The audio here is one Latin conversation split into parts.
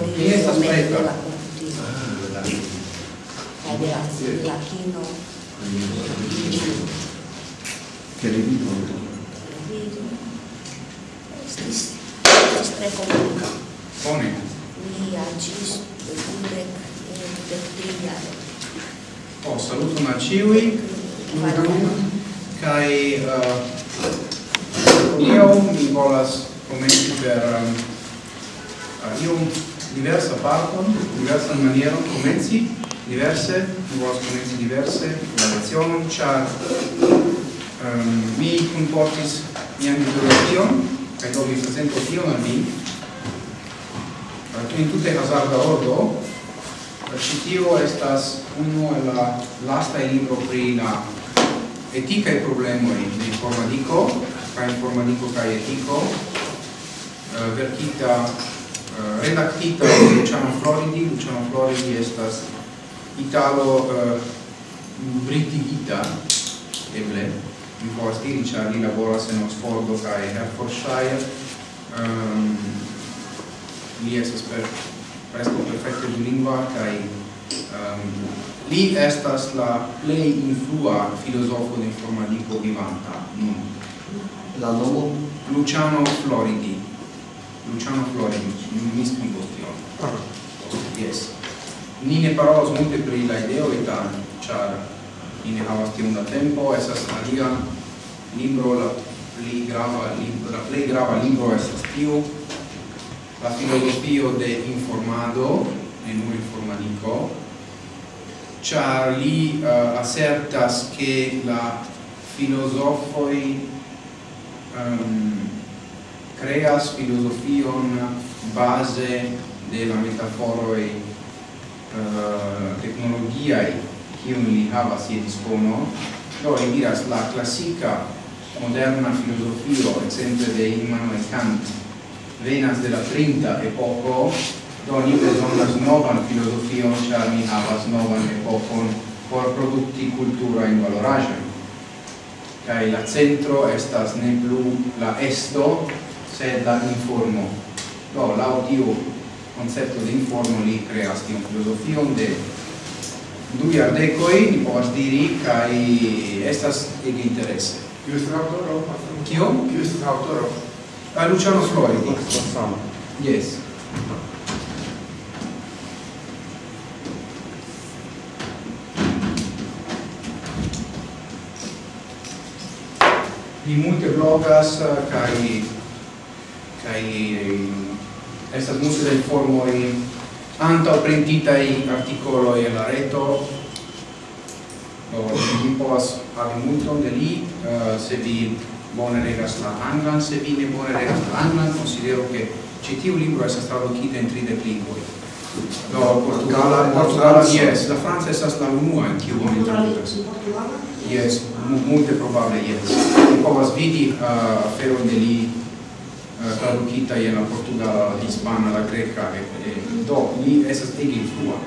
fuori di questa spreta la ah, grazie la chino che rivivo spreco pone mi agis dudek dudek triare oh saluto ma ciui kai eh, io mi volas commenti per uh, diversa parton, diversa maniera comenzi, diverse, mi volas comenzi diverse, la lezione, char um, mi comportis mia ideologion, kaj do mi presento tion al mi, tu in tutte hazarda ordo, Citio estas uno el la lasta libro pri la eticae problemoi de informatico, ca informatico ca etico, eh, uh, vertita uh, redactita de Luciano Floridi, Luciano Floridi estas italo uh, britigita eble. Mi povas diri cia li laboras en Oxfordo kaj Hertfordshire. Um, li estas per, preskaŭ perfekte lingua, kaj um, li estas la plei influa filosofo de informatico vivanta nun. La nomo? Luciano Floridi. Luciano Flori, mi spiego tion. Ah. Yes. Ni ne parolas multe pri la ideo eta char ni ne havas tiun da tempo, esas alia libro, la pli grava libro, la plej grava libro esas tiu la filosofio de informado, e non informadico, char li uh, assertas che la filosofoi um, creas filosofion base de la metaforoi uh, technologiai kiun li havas je dispono do li diras la classica moderna filosofio exemple de Immanuel Kant venas de la trinta epoco. Do ni besonas novan filosofion char ni havas novan epocon por producti cultura in valoraĵojn kaj la centro estas ne plu la esto sed la informo. Do, lau tiu concepto de informo li creas tion filosofion de du jardecoi, ni povas diri, kai estas ege interesse. Kiu estis autoro? Kio? Kiu estis autoro? a Luciano Floridi. Yes. Li multe blogas, eh, kai kai estas multe da anta antaŭ i articolo e la reto. O vi povas havi multon de li uh, se vi bone regas la anglan se vi ne bone regas la anglan considero che ci tiu libro estas tradukita en 30 lingvoj. No, portugala portugala yes la Francia è stata l'unua in cui oni tradukas. yes multe probabile, yes. Vi povas vidi eh, aferon uh, de li Eh, tradukita je la portugala, la hispana, la greca, e, e, do, li esas ege influa.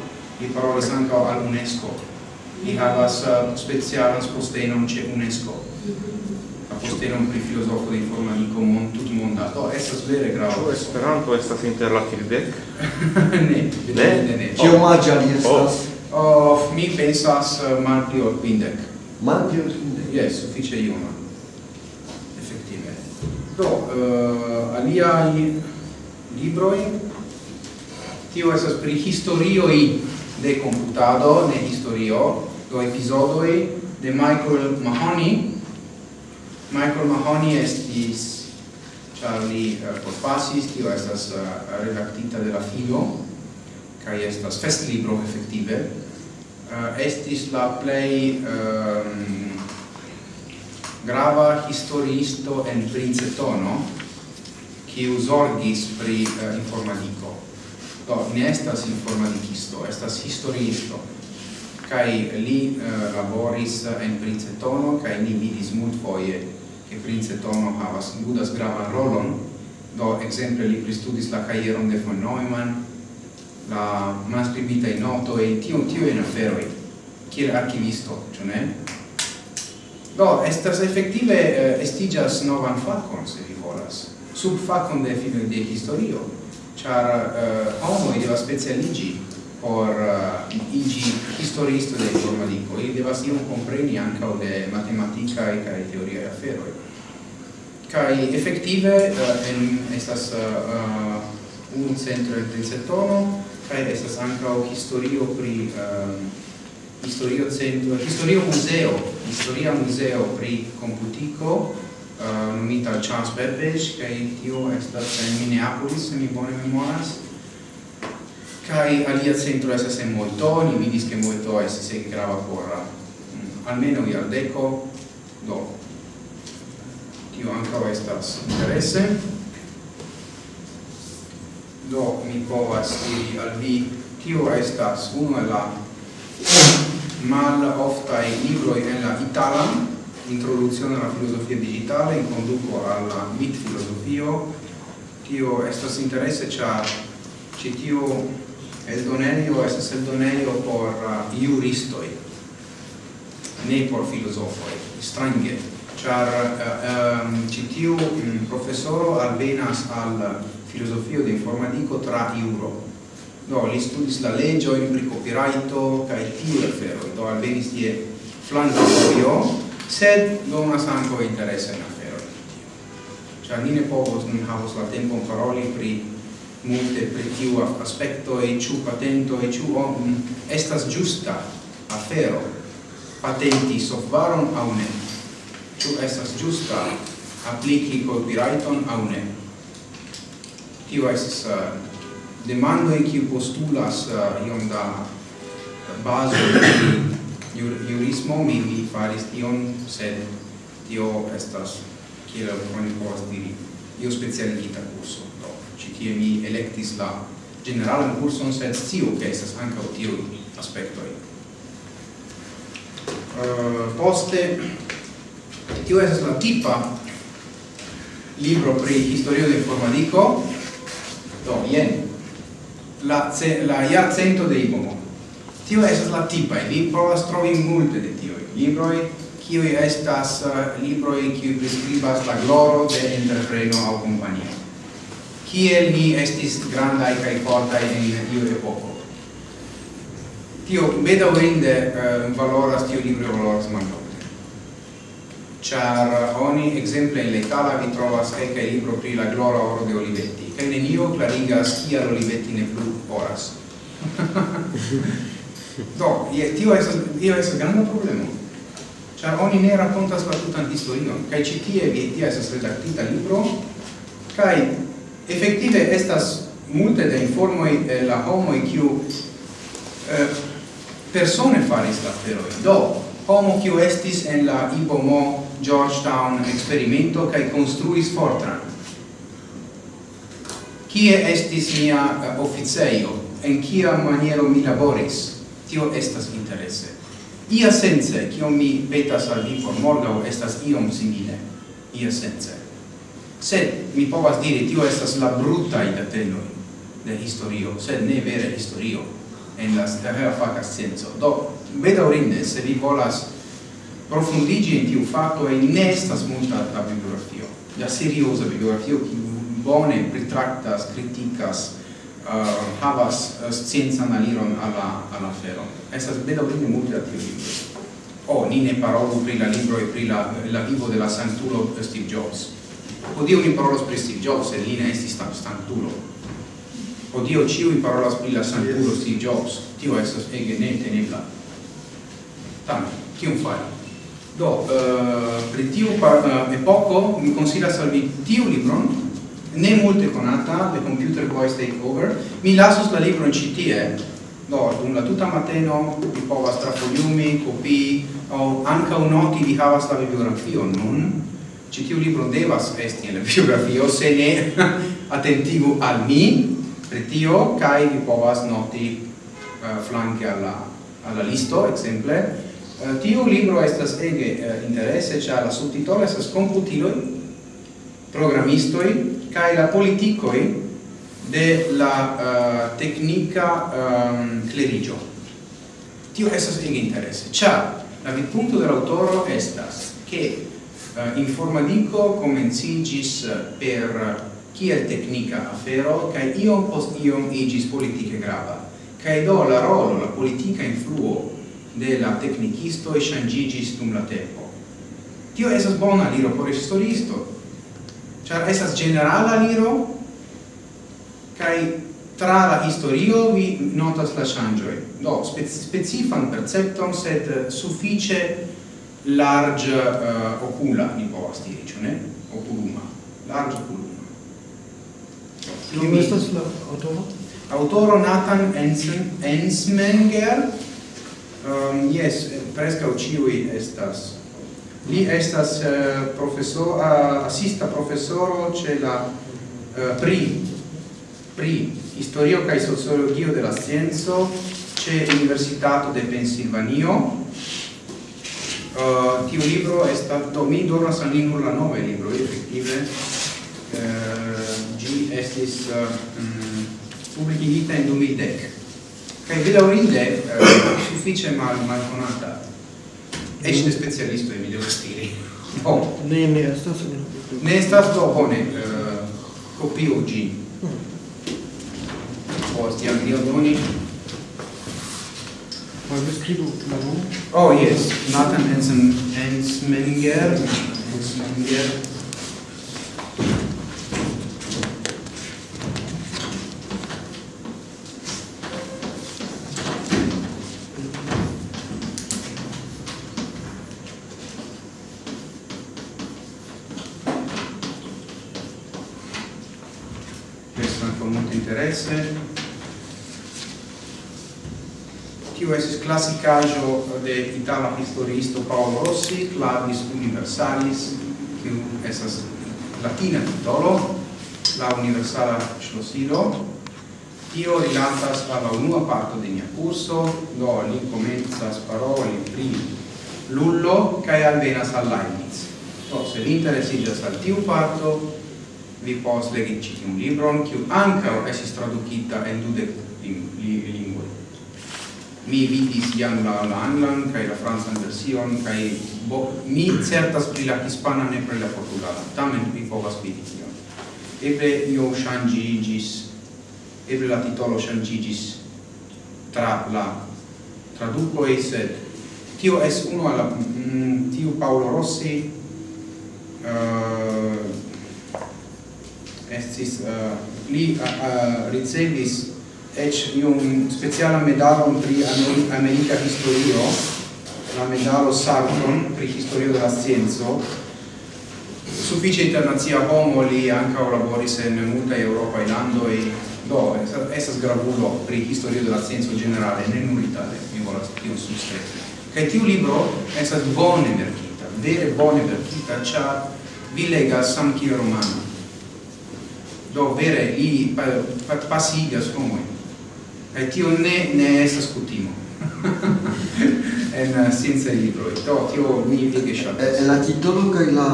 Li parolas ankaŭ al UNESCO. Li havas uh, specialan postenon ce UNESCO. La postenon pri filosofo de informatico mon tutmonda. Do, estas vere grava. Ĉu Esperanto estas inter la kvindek? ne, ne, ne, ne. Ĉio magia li oh. estas? Oh. mi pensas eh, uh, malpli ol kvindek. Malpli ol kvindek? Yes, sufiĉe juna. Do, eh, alia aliai libroi, tio esas pri historioi de computado, ne historio, do episodio de Michael Mahoney. Michael Mahoney estis, Charlie uh, eh, porpasis, tio estas eh, uh, redactita de la filo, kai estas festlibro, effettive, uh, eh, estis la play um, grava historiisto en Princetono, qui usorgis pri eh, uh, informatico. Do, ne estas informadikisto, estas historiisto. Kai li uh, laboris en Princetono, kai ni vidis multfoje che Princetono havas ludas gravan rolon. Do, exemple, li pristudis la caieron de von Neumann, la manscribita in noto e tio tio in aferoi, kiel archivisto, cio ne? Do, estas efektive eh, estigas novan fakon, se vi volas, sub fakon de, de historio, char eh, homoi deva specialigi por eh, uh, igi historisto de informatico, ili devas un compreni ancao de e cae e aferoi. Cae effective uh, eh, en, estas eh, uh, un centro del tricetono, cae estas ancao historio pri uh, historio centro, historio museo, historia museo pri computico, uh, nomita Charles Babbage, kai tio estas en Minneapolis, se mi bone memoras. Kai alia centro estas en Molto, ni vidis che Molto estas en grava por um, mm, almeno iardeco, do. Tio ankaŭ estas interesse. Do mi povas diri al vi tio estas unu el la mal ofta in libroi in la Italan, introduzione alla filosofia digitale, in conduco alla mit filosofio, tio estas interesse cha ci tio el donelio es el donelio por uh, juristoi, ne por filosofoi, strange, char uh, um, citio um, mm, professoro alvenas al filosofio de informatico tra iuro, do li studis la legge in pri copyrighto kaj tiu afero do alvenis die flanco io sed donas anko interesse in afero cioè ni ne povos ni havos la tempo paroli pri multe pri tiu aspetto e ciu patento e ciu om estas giusta afero patenti softvaron a ne. Ciu estas giusta apliki copyrighton a ne? Tio estas uh, eh, demandoj kiu postulas uh, iom da bazo di jur, jurismo mi, mi faris tion sed tio estas kiel oni povas diri io specialigita curso. Do ci tie mi electis la generalan curson sed scio che estas ankaŭ tio aspektoj uh, poste tio estas la tipa libro pri historio de informatico do jen la, la la iarcento de Ipomo. Tio estas la tipa, vi provas trovi multe de libro Libroi, kiu estas uh, libroi kiu prescribas la gloro de entrepreno au compagnia. Kiel ni estis grandai kai fortai en tiu epoko Tio, bedaurinde, uh, eh, valoras, tio libro valoras mancau char oni exemple in letala vi trovas kai kai libro pri la glora oro de Olivetti kai nenio clarigas kial Olivetti ne plu oras do ie tio estas tio estas granda problema char oni ne rakontas la tutan historion kai ĉi tie vi tia estas redaktita libro kai effettive estas multe da informo eh, la homo kiu eh, persone faris la aferoj do homo kiu estis en la IBOMO Georgetown experimento kai construis Fortran. Kie estis mia uh. En kia maniero mi laboris? Tio estas interesse. Ia sense, kio mi petas al vi por morgau, estas iom simile. Ia sense. Sed, mi povas diri, tio estas la brutai dateloi de historio, sed ne vere historio, en la stavea faca scienzo. Do, bedaurinde se vi volas profundigi in tiu fatto e ne estas multa la bibliografio. La seriosa bibliografio ki bone pritractas, criticas uh, havas uh, scienza aliron alla alla fero. Estas bedaurinde multa tiu libro. O oh, ni ne parolu pri la libro e pri la, la vivo della santulo Steve Jobs. Dio ni parolu pri Steve Jobs e li ne estis santulo o dio ciu i parolas pri la santulo Steve Jobs. Tio estas ege ne tenebla tam kiun fari? Do, uh, pri tiu par, eh, uh, epoko mi konsilas al vi tiu libron, ne multe conata, The Computer Voice Takeover, mi lasos la libron ĉi tie, do, dum la tuta mateno vi povas trafoliumi, kopii, aŭ ankaŭ noti vi havas la bibliografion nun, citiu libro devas esti en la bibliografio se ne attentigu al mi, per tio, cae vi povas noti eh, uh, flanque alla, alla listo, exemple, Uh, tiu libro estas ege eh, uh, interesse, ĉar la subtitolo estas komputiloj, programistoj kaj la politikoj de la uh, teknika um, kleriĝo. Tio estas ege interesse, ĉar la vidpunkto de la aŭtoro estas ke uh, informadico comencigis per kiel teknika afero kaj iom post iom iĝis politike grava. Kaj do la rolo, la politika influo de la tecnicisto e shangigis dum la tempo. Tio esas bona liro por historisto, char esas generala liro, kai tra la historio vi notas la shangioi. Do, specifan percepton, sed suffice large uh, ocula, mi povas diri, cio ne? Oculuma, large oculuma. Kio estas la autoro? Autoro Nathan Ensmenger, Ehm, um, yes, presca ciui estas. Li estas eh, uh, professor, uh, assista professoro ce la uh, pri, pri historio cae sociologio de la scienzo ce Universitato de Pensilvanio. Uh, tiu libro è stato, mi donas al lingua la nove libro, effettive, uh, gi estis mm, uh, um, publicigita in 2010. Kaj bedaurinde eh, suffice mal malconata. Esce mm. specialisto in video stili Oh. Ne, ne, estas Ne estas do oh, bone. Eh, copio G. Mm. Posti Anglio Doni. Poi vi scrivo la nome? Oh, yes. Nathan Ensmenger. Ensmenger. classicaggio de itala historisto Paolo Rossi, Clavis Universalis, kiu estas latina titolo, la universala schlossilo. Tio rilatas alla unua parto de nia curso, do li komencas paroli pri Lullo cae alvenas al Leibniz. Do, se vi al tiu parto, vi pos legi citi un libron, kiu anca esis traducita en di li mi vidis jam la, la anglan kaj la francan version kaj mi certas pri la hispana ne pri la portugala. Tamen mi povas vidi tion. Eble io ŝanĝiĝis eble la titolo ŝanĝiĝis tra la tradukoj sed tio es unu alla mm, tiu Paolo Rossi uh, estis uh, li uh, ricevis ec iun specialan medalon pri America Historio, la medalo Sarton pri Historio della Scienzo, suffice internazia homo li anca laboris en multa Europa in Ando do, esas gravulo pri Historio della Scienzo generale, ne nur Italia, mi volas tion substretti. Kai tiu libro esas bone verkita, vere bone verkita, char vi legas samkiel romano do vere li eh, pa, pasigas homoi Kaj tio ne, ne estas kutimo. en eh, scienza libro. Do, tio mi ege ŝatas. La titolo kaj la,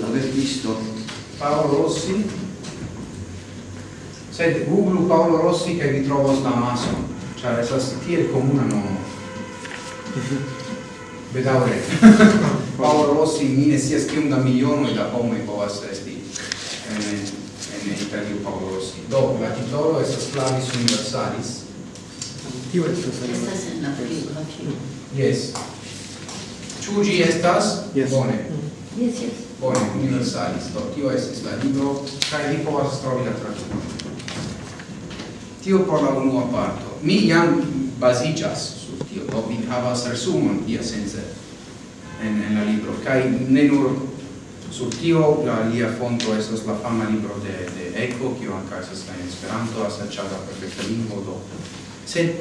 la verkisto. Paolo Rossi. Sed Google Paolo Rossi kaj vi trovos la amason. Ĉar estas tiel komuna nomo. Bedaŭre. Paolo Rossi mi ne scias kiom da milionoj da homoj povas esti. Eh, Sergio Paolo Rossi. Do, la titolo estas Clavis Universalis. Tio estas la película. Yes. Ĉu ĝi estas? Yes. Bone. Yes, yes. Bone, Universalis. Do, tio estas la libro kaj vi povas trovi la tradukon. Tio por la unua parto. Mi jam baziĝas sur tio, do vi havas resumon iasence en, en la libro kaj ne nur Sur tio la alia fonto estas la fama libro de, de Eco, kio anca estas en Esperanto, aserciata perfekta lingvo do. Sed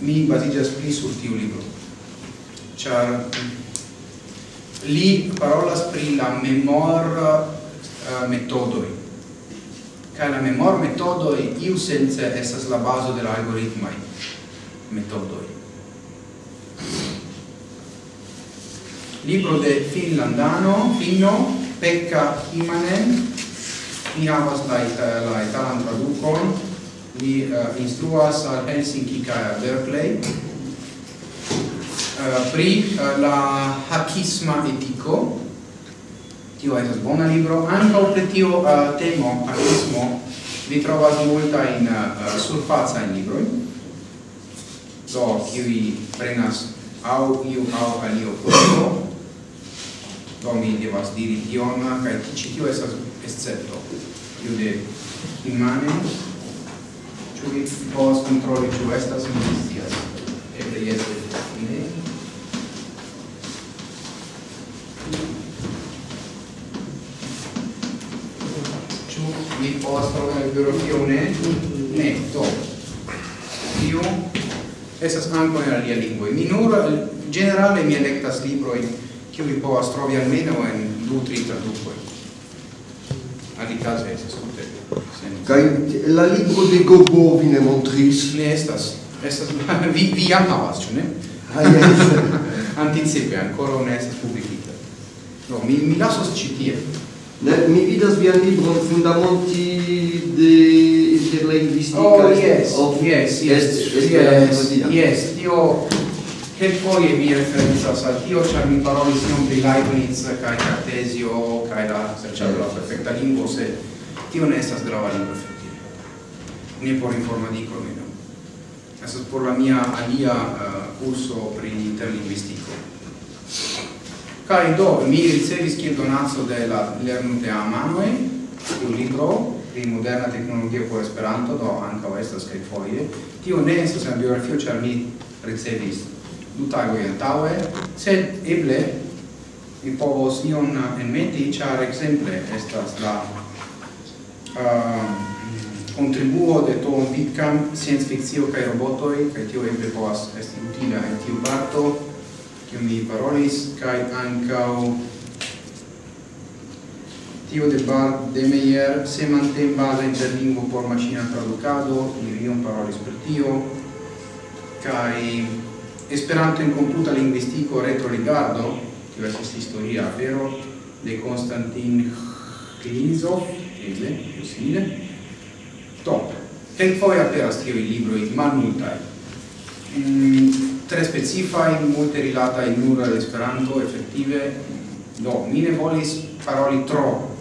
mi baziĝas pli sur tiu libro, ĉar li parolas pri la memor eh, uh, metodoi. Kaj la memor metodoi iu sense estas la bazo de la algoritmai metodoi. Libro de finlandano, finno, Pekka Imanen, mi havas la, ita, la italan tradukon, li uh, eh, instruas al Helsinki kaj Berkeley. Uh, pri uh, la hakisma etiko. Tio estas bona libro. Ankaŭ pri tio uh, temo hakismo vi trovas multajn uh, surfacajn librojn, do kiuj prenas au iu au alio kurso do mi devas diri tion kaj ĉi tio estas escepto tiu de imane ĉu vi povas kontroli ĉu estas mi scias eble jes ne ĉu mi povas trovi la biografio ne? Ne do. Tio estas ankaŭ en alia lingvoj mi nur generale mi elektas librojn kiuj povas trovi almeno en du tri tradukoj. Alikaze estas tute kaj la libro de Gobo vi ne montris? Ne estas. Estas vi vi jam havas ĉu ne? Ah, yes. anticipe ancora ne estas publikita. No mi mi lasos ĉi tie. Ne, mi vidas vian libron Fundamenti de Interlingvistica. Oh, yes, of, yes, yes, yes, yes, yes, yes, yes, yes, yes, yes, yes, yes, yes, yes, yes, Kelkfoje mi referencas al tio, ĉar mi parolis iom pri Leibniz kaj Cartesio kaj la serĉado de la perfekta lingua se tio ne estas grava lingua efektive. Ne por informadiko almenaŭ. Estas por la mia alia uh, curso pri interlinguistico Kai do, mi ricevis kiel donazzo de la de Amanoj un libro pri moderna tecnologia por Esperanto, do ankaŭ estas kelkfoje. Tio ne estas en biografio, ĉar mi ricevis du tagoi antaue, sed eble mi povos ion enmeti, char exemple estas la uh, contribuo de Tom Wittkamp, science fictio cae robotoi, cae tio eble povas esti utila en tiu parto, kiu mi parolis, cae ancao tio de bar de Meyer se base basa interlingvo por machina traducado, mi ion parolis per tio, kai Esperanto in computa linguistico retrorigardo, kiu estas historia afero de Konstantin Klinizov, eble, simile. Do, kelkfoje aperas tiuj libroj malmultaj. Mm, tre specifaj, multe rilataj nur al Esperanto, efektive. Do, mi ne volis paroli tro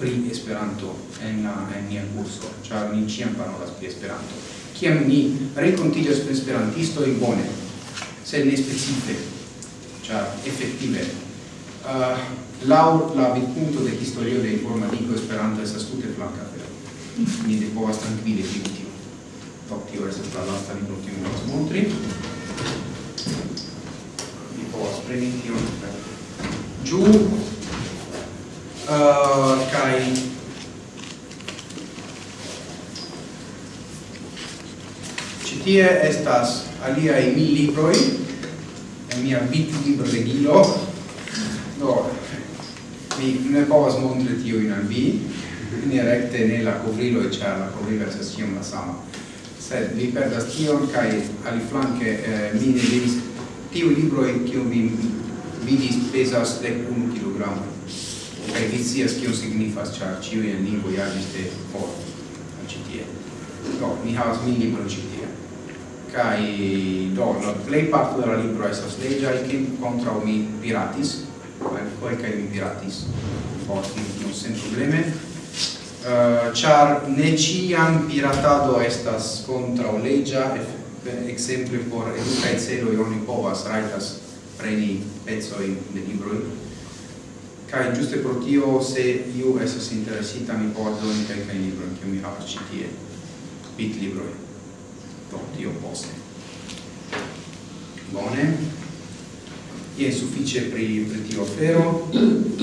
pri Esperanto en, en nia kurso, ĉar ni ĉiam parolas pri Esperanto. Kiam ni renkontiĝas kun esperantistoj, bone, sed ne specife, char effettive. Uh, lau la vidpunto de historio de informatico Esperanto estas tute flanka afero. mi de povas trankvile fini tio. Do tio estas la lasta libro kiun mi montri. mi povas preni tion ĝu uh, eh. kai eh, ĉi tie estas aliai mil libroi, en mia bit libro de gilo, do, mi ne povas montre tio in al vi, ne recte ne la covrilo e c'è la covrilo se si la sama. Sed vi perdas tion kai ali flanke eh, mi ne devis tiu libro e kiu mi vidis pesas de 1 kilogramo. kaj vi scias kio signifas ĉar ĉiuj en lingvoj agis de for ĉi tie. Do mi havas mil libron ĉi tie kai do la play parto de la libro estas legia e che contra mi piratis per quel che mi piratis forti non sen probleme. Uh, char ne ciam piratado estas contra o legia exemple por educa et celo oni povas raitas preni pezoi de libroi. Kai giuste pro tio se iu esas interesita mi povas doni kelkajn librojn kiu mi havas ĉi tie bit librojn do tio poste. Bone. Je suffice pri pri tio afero.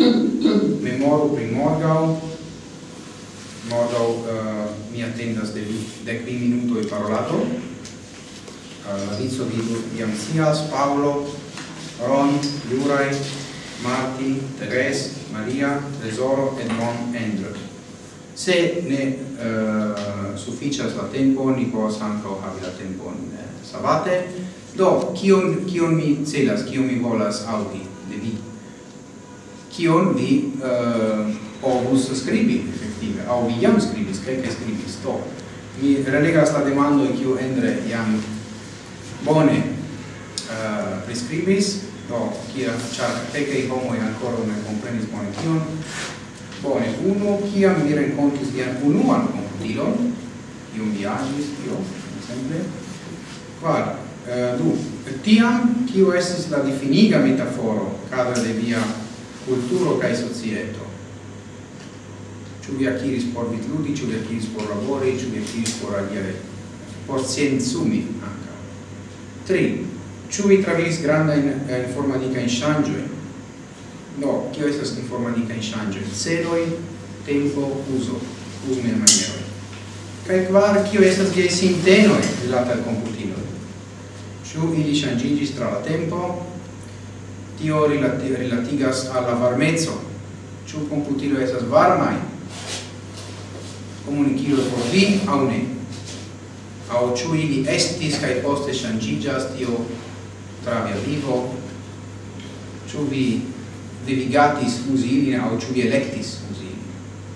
Memoru pri morgau morgau uh, eh, mi attendas de vi de qui minuto e parolato eh, uh, inizio di iam sias Paolo Ron Jurai Marti, Teres Maria Tesoro Edmond, Mon Andrew. Se ne uh, sufficias la tempo, ni povas ankaŭ havi la tempon eh, savate. Do, kion, kion mi celas, kion mi volas aŭdi de vi? Kion vi eh, povus skribi, efektive, aŭ vi jam skribis, kaj kaj skribis. Do, mi relegas la demando kiu Endre jam bone eh, uh, prescribis, do kia char peke i homo ancora ne comprenis bone tion bone uno kiam mi rencontis vian unuan komputilo iu mi agis tio, exemple. Quar, eh, du, tiam, kio estis la definiga metaforo cadre de via culturo cae societo. Ciu vi aciris por vitludi, ciu vi aciris por labori, ciu vi aciris por agiare, por scienzumi, anca. Tri, ciu vi travis granda in, in forma di canshangioi, no, kio estas in forma di canshangioi, celoi, tempo, uso, usme maniero. Kaj kvar, kio estas gie sintenoi rilata al computiloi? Ciu ili shangigis tra la tempo, tio rilati, rilatigas alla varmezzo. Ciu computilo estas varmai? Comunicilo por vi, au ne? Au ciu ili estis, kai poste shangigas tio tra via vivo? Ciu vi devigatis usi ilin, au ciu vi electis usi ilin?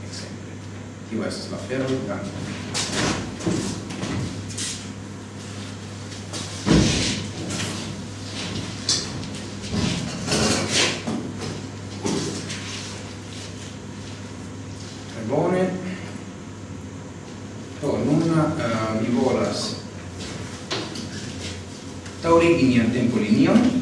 Exemple. Tio estas la ferro, danke. Oh, eh, mi volas. Taurigi nian tempo linion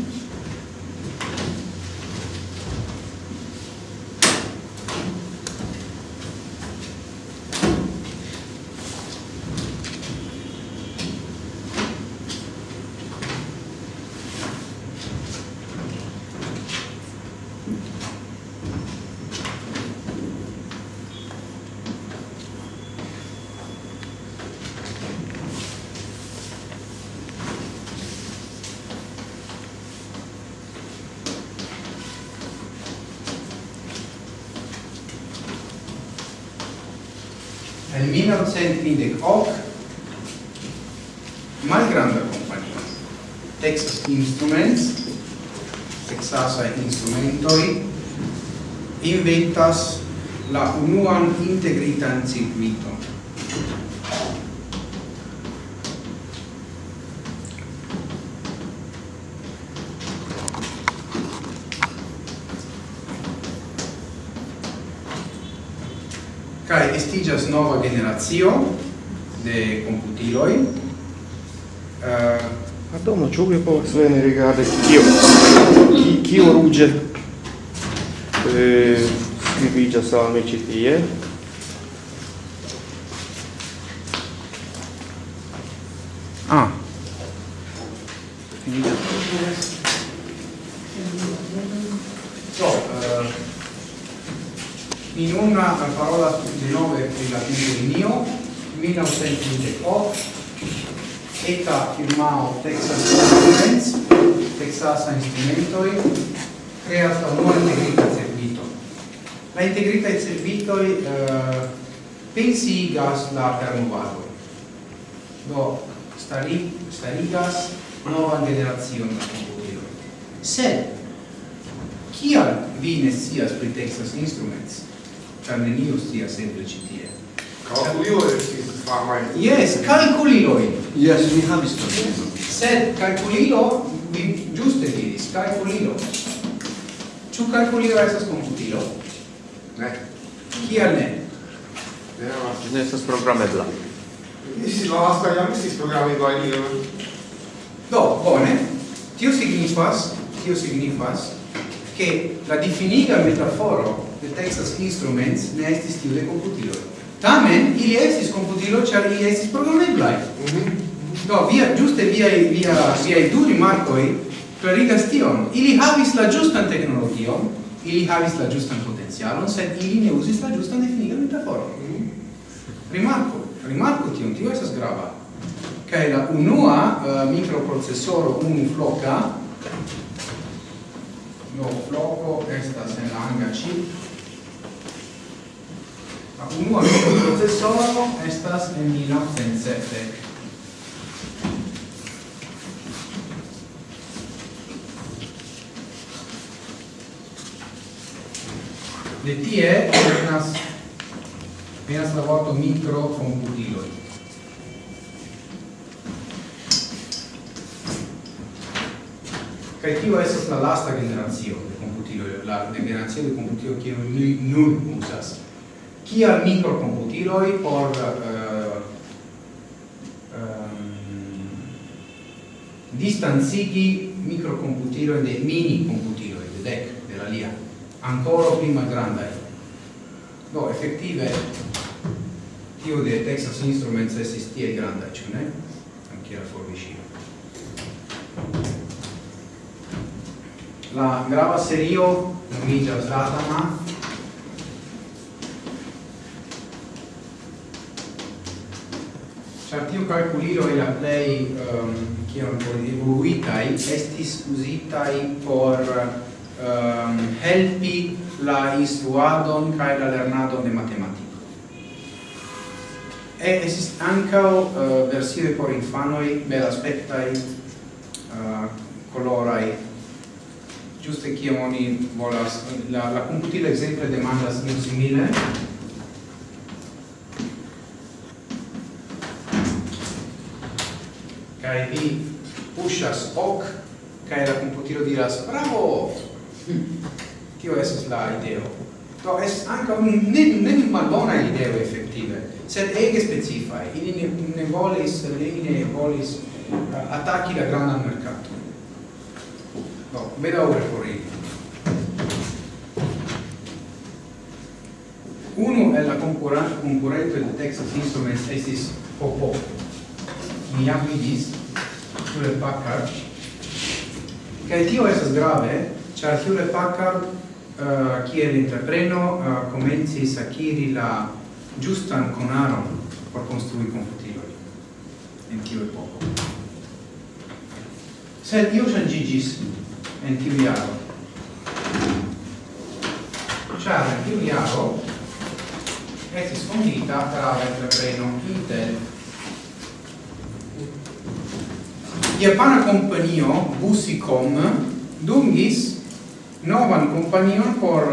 1928 malgranda compagnia Texas Instruments Texasa Instrumentoi inventas la unuan integritan circuiton. estigas nova generazio de computiloi. Eh, uh, Adomo, ciò che povas veni rigardi kio, ki, kio ruge eh, scribigas al mi ci tie. Ah. Finita. So, uh, in una parola la linio 1928, eta firmao Texas Instruments Texas Instrumentoi creas la nuova integrita servito uh, la integrita e servitoi eh, pensigas la carnovadoi do stari, starigas nova generazione da computiloi sed kial vi ne scias pri Texas Instruments, ĉar neniu scias eble ĉi tie. Calculio estis famaj. Yes, calculiloi. Yes, mi havis tion. Sed calculilo, mi giuste diris, calculilo. Ĉu calculilo estas komputilo? Ne. Kial ne? Ne estas programebla. Estis la lasta jam estis programeblaj iloj. Do, bone. Tio signifas, tio signifas, che la definiga metaforo de Texas Instruments ne estis tiu de computiloi. Tamen ili estis computilo ĉar ili estis programeblaj. Mm -hmm. Do via ĝuste via via via du rimarkoj klarigas tion. Ili havis la ĝustan teknologion, ili havis la ĝustan potencialon, sed ili ne uzis la ĝustan definigan metaforon. Mm -hmm. Rimarko, rimarko tion, tio estas grava. Kaj la unua uh, mikroprocesoro unufloka No, floco estas en la hanga chip la unua procesoro estas en 1907. De tie venas venas la vorto microcomputiloi. Kaj tio estas la lasta generacio de komputiloj, la generacio de komputiloj kiun ni nun uzas. chi microcomputer Eloi or uh, um, distance city microcomputer mini computer Eloi, DEC della LIA ancora prima grande no, effettive chiude Texas Instruments SST e grande ne? anche la forvicina la grava serio non mi già usata ma char tiu calculilo e la play um, ehm, kiam evoluitai estis usitai por um, helpi la instruadon kai la lernadon de matematiko. E estis ancao uh, eh, versioi por infanoi bel aspectai uh, eh, colorai giuste kiam oni volas la, la computila exemple demandas io simile kai vi pushas ok kai la computilo diras bravo! Hm, tio esas la ideo. Do es anca ne ne malbona ideo effettive sed ege specifae ili ne, ne volis ili ne volis uh, attacchi la grana mercato no meda ora por ili. Uno è la concurrente del Texas Instruments estis Popo. Mi avidis Hewlett Packard. Kaj tio estas grave, ĉar Hewlett Packard uh, kiel entrepreno uh, komencis akiri la justan konaron por konstrui komputilojn en tiu epoko. Sed io ŝanĝiĝis en tiu jaro. Ĉar en tiu jaro estis fondita tra entrepreno Intel Japana Companio Busicom dungis novan companion por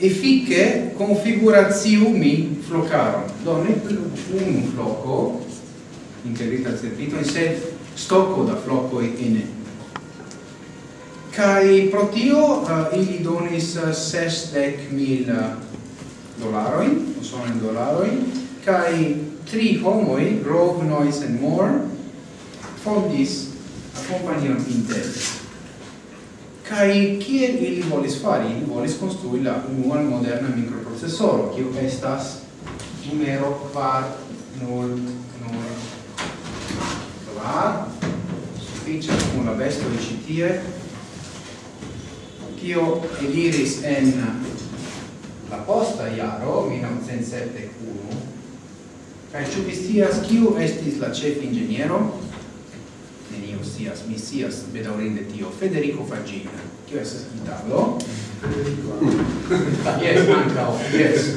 efike configuraziumi flocaron. Do ne plu unu floco integrita servito in sed stocco da floco in kai protio uh, eh, ili donis uh, sesdec mil eh, dolaroin, sono in dolaroin, kai tri homoi, Grove, Noise and More, fondis la compagnion Intel. Kai kiel ili volis fari? Ili volis construi la unuan moderna microprocessoro, kiu estas numero kvar nul nul kvar sufiĉas kun la bestoj ĉi tie kio eliris en la posta jaro 1971 kaj ĉu vi scias kiu estis la ĉef inĝeniero Ostias Missias Bedaurin Tio Federico Fagina. Chiedo se scrittalo Yes, manca oh, yes.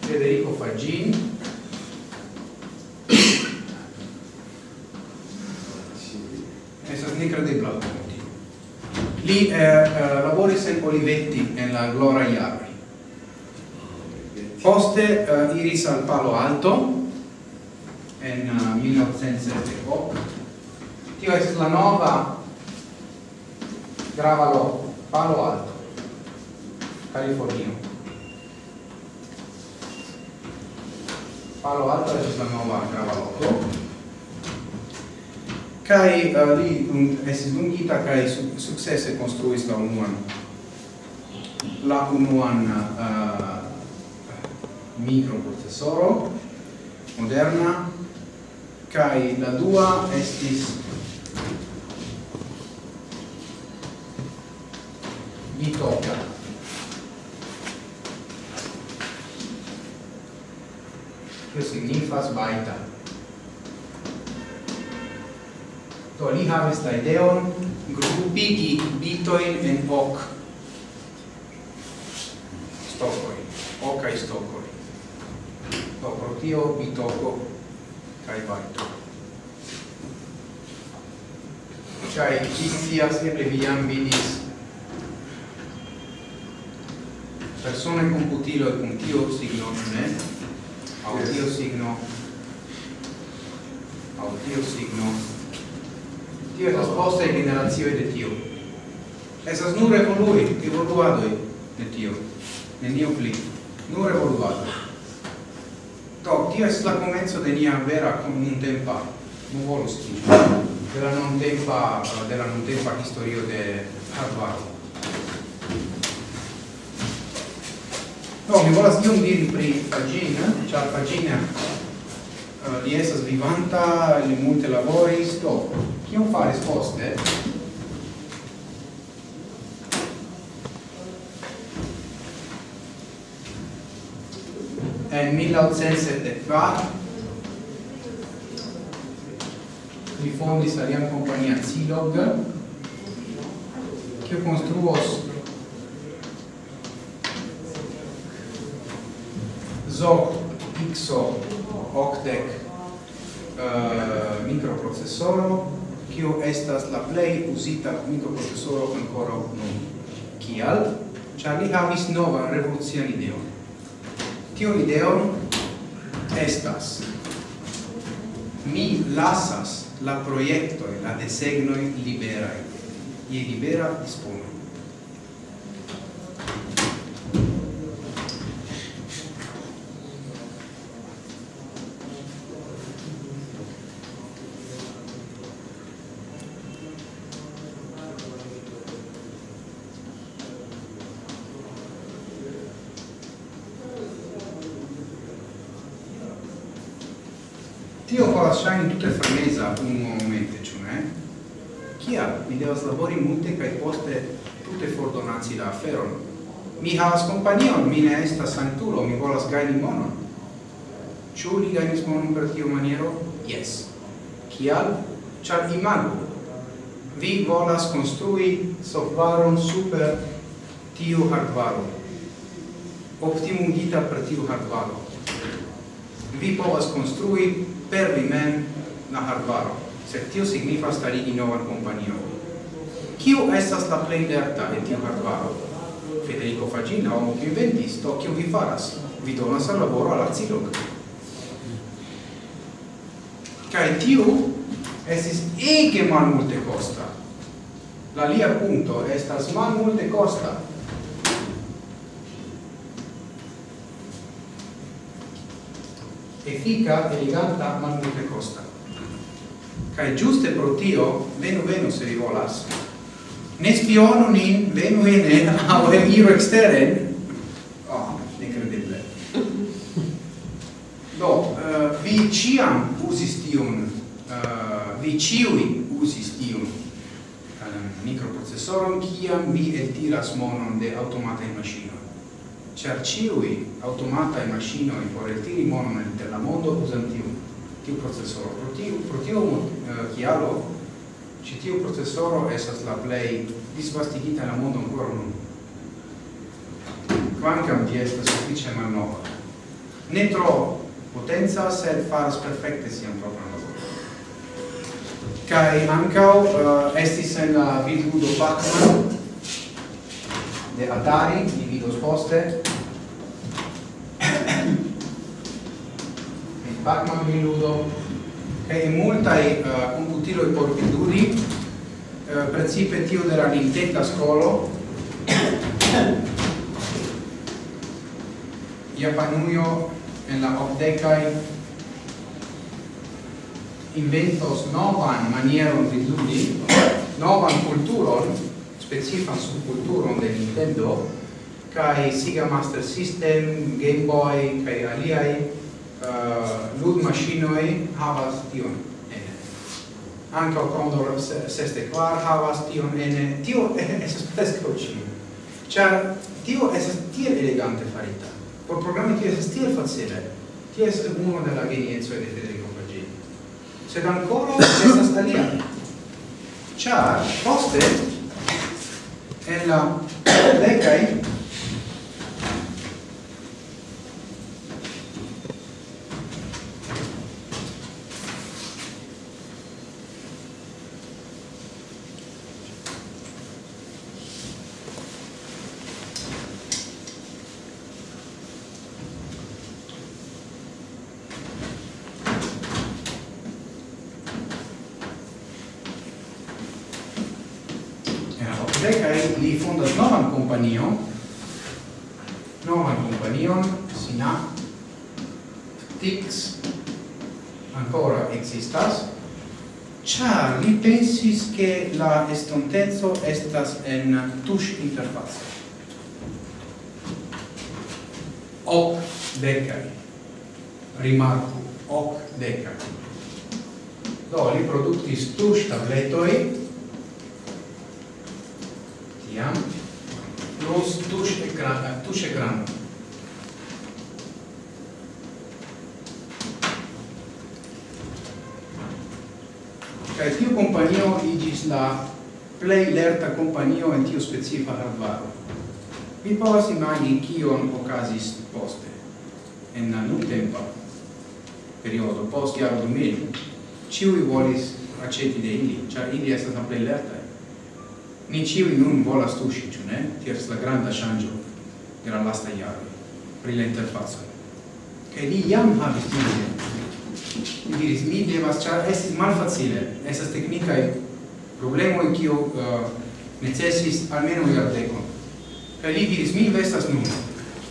Federico Fagini. Essa snicra dei Plauto Lì eh, eh, lavori sempre Olivetti nella Gloria Iarri. Poste eh, Iris al Palo Alto. In uh, 1978 tio es la nova grava loco, Palo Alto, Californio. Palo Alto es la nova grava loco. Kai uh, li mm, un es dungita kai su, successe construis la unuan la unuan uh, microprocessoro moderna kai la dua estis mi tocca. Che signifas baita do li havis la ideon? Grupigi bitoin en ok. Stocoi hocae stocoi do pro tio bitoko cae baito cae ci sias eble vi jam vidis persone con putilo e con tio signo ne autio signo. Autio signo. Tio è sposta e generazione de tio. Esas nur evolui evoluadoi de tio. Nenio pli. Nur evoluadoi. Do tio es la comenzo de nia vera con un tempa non volus tio della non tempa della non tempa historio de Harvard. No, mi volas iom diri pri Fagina, char Fagina uh, eh, li esas vivanta, li multe laboris, do, kion faris poste? En 1874 li fondis alian compagnia Zilog, kiu construos zoc xo octec eh, uh, microprocessoro kiu estas la plej uzita microprocessoro ancora nun. Kial? Ĉar li havis novan revolucian ideon. Tiu ideon estas. Mi lasas la proiectoi, la desegnoj liberaj. Je libera dispono. mi havas companion, mi ne estas sanktulo, mi volas gajni monon. Ĉu li gajnis monon per tiu maniero? Yes. Kial? Ĉar imagu, vi volas konstrui softvaron super tiu hardvaro, optimumita per tiu hardvaro. Vi povas konstrui per vi mem la hardvaro, sed tio signifas starigi novan kompanion. Kiu estas la plej lerta en tiu hardvaro? Federico Fagina, homo kiu inventisto, kiu vi faras, vi donas al laboro al acilog. Kaj tiu estis ege malmulte costa. La lia punto estas malmulte costa. Efica, eleganta, malmulte costa. Kaj giuste pro tio, venu venu se vi volas, ne spionu nin, venu in, au iro exteren, oh, incredible. Do, uh, vi ciam usis tiun, uh, eh, vi ciui usis tiun uh, eh, microprocessoron ciam vi eltiras monon de automatae maschinoi. Cer ciui automatae maschinoi por eltiri monon de la mondo usam tiu processoro. Pro tiu, pro tiu uh, chialo, ci tiu processoro esas la play disvastigita la mondo ancora nun. Quancam di estas suffice malnova. Ne tro potenza, sed faras perfecte sian propran laboron. Kaj ancao uh, eh, estis en la vidludo Pac-Man de Atari, di vidos poste. Pac-Man vidludo e in multae uh, computiloi portitudi uh, principe tio de la Nintendo scolo Japanujo en la obdecae inventos novan manieron vidudi, novan culturon, specifan subculturon de Nintendo, kai Sega Master System, Game Boy, kai aliai uh, lud machinoi havas tion ene. Anca Condor seste kvar havas tion ene. Tio esas presco cin. Char tio esas tiel elegante farita. Por programmi tio esas tiel facile. Tio esas uno della geniezzo de Federico Pagini. Sed ancora esas alia. Char poste en la decai estontezo estas en touch interface. Ok decai. Rimarco, ok decai. Do, li productis touch tabletoi, tiam, plus touch ecran, touch ecran. Kaj tiu kompanio igis la plei lerta companio en tiu specifa arbaro. Vi povas imagi kion okazis poste, en la nuntempa periodo, post jaro 2000, ciui volis aceti de ili, char ili estas la plei lerta. Ni ciui nun volas tuŝi, ciu ne? Tiers la granda shangio de la lasta jaro pri la interfacoj. Kaj li jam havis tiun Mi diris, mi devas, char estis malfacile, estas teknikaj problemo in kiu uh, necesis almeno jardekon. Kaj li diris, mi investas nun,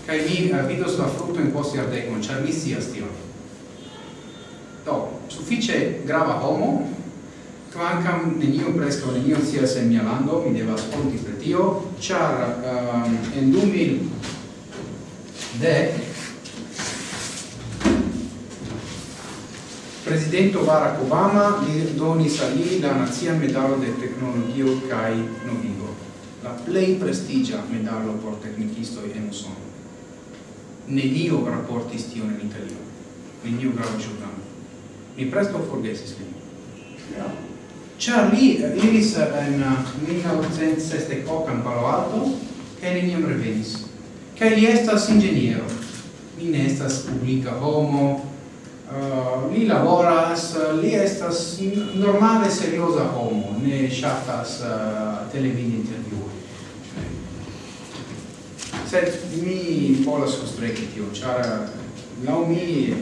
kaj mi uh, vidos la fruktojn post jardekon, ĉar mi scias tion. Do, sufiĉe grava homo, kvankam neniu preskaŭ neniu scias en mia lando, mi devas honti pri tio, ĉar um, en 2010 Presidento Barack Obama li donis al li la nazia medalo de tecnologio kai novigo, la plei prestigia medalo por teknikistoj en Usono. Nenio raportis tion italiano, Italio, nenio grava giornale. Mi presto forgesis li. Yeah. Li iris en 1968 in Palo Alto kaj neniam revenis. che li estas inĝeniero, li ne estas publica homo, uh, li laboras, li estas normale seriosa homo, ne shatas uh, eh, televid interviui. Sed mi volas constreki tio, char eh, lau mi...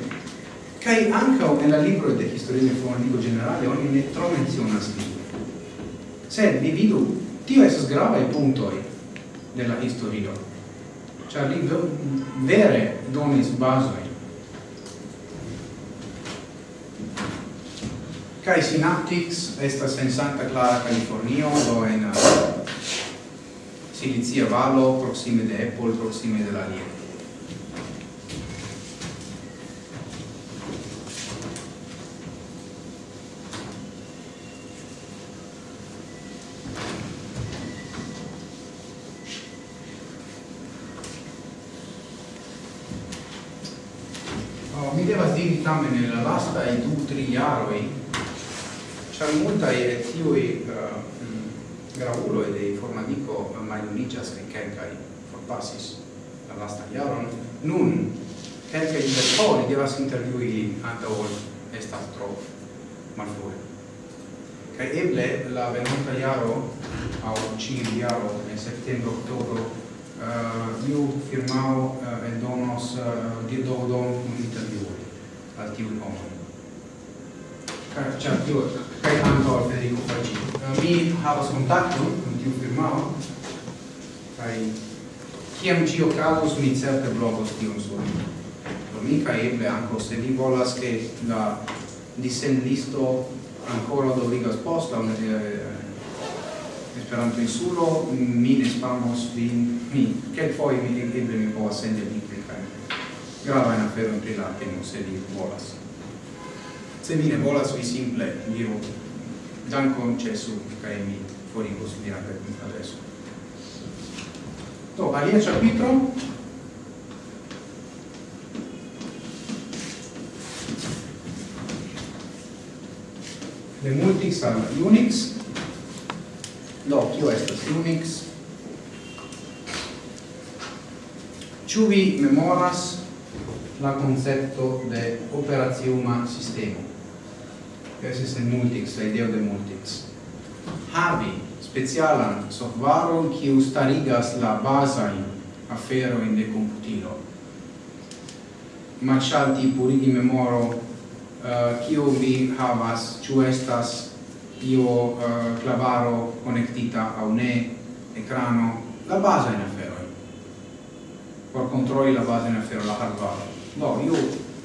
Cai ancao nella libro de historia de fondico generale, ogni ne tro menzionas li. Sed vi vidu, tio esas gravae puntoi della historio. Char li vere donis basoi Kai Synaptics estas en Santa Clara, Californio, do en uh, Silicia Valo, proxime de Apple, proxime de la Lia. Oh, mi devas diri tamen nella lasta e du tri jaroi char multa e tiui uh, eh, mm, graulo e dei formadico maiunigas che quelcai forpassis la lasta iaron nun quelcai di persone devas interviui anta ol estas tro malfue kai eble la venuta iaro au cin iaro in settembre ottobre uh, iu firmao eh, uh, endonos uh, eh, diododon un interviui al tiu nomon. Ciao, cia, kaj anto al Federico Fragino. Eh, mi havas kontakto kun tiu firmao kaj kiam ĝi okazos mi certe blogos tion sur Do mi kaj eble ankaŭ se vi volas ke la dissendisto ancora doligas posta eh, Esperanto insulo mi ne spamos vin mi poi mi eble mi povas sendi linkojn grava in aferojn in la temo se vi volas se vi ne volas vi simple diru dankon ĉesu kaj mi forigos vian adreson do alia ĉapitro de multix al Unix do kio estas Unix Ciu vi memoras la concepto de operaziuma sistema esiste multix, la idea de multix. Havi specialan softvaron kiu starigas la basain aferoin de computilo. Macialti purigi memoro eh, kiu uh, vi havas, ciu estas io uh, clavaro connectita au ne, ecrano, la base in afferoi. Por controlli la base in afferoi, la hardware. No, io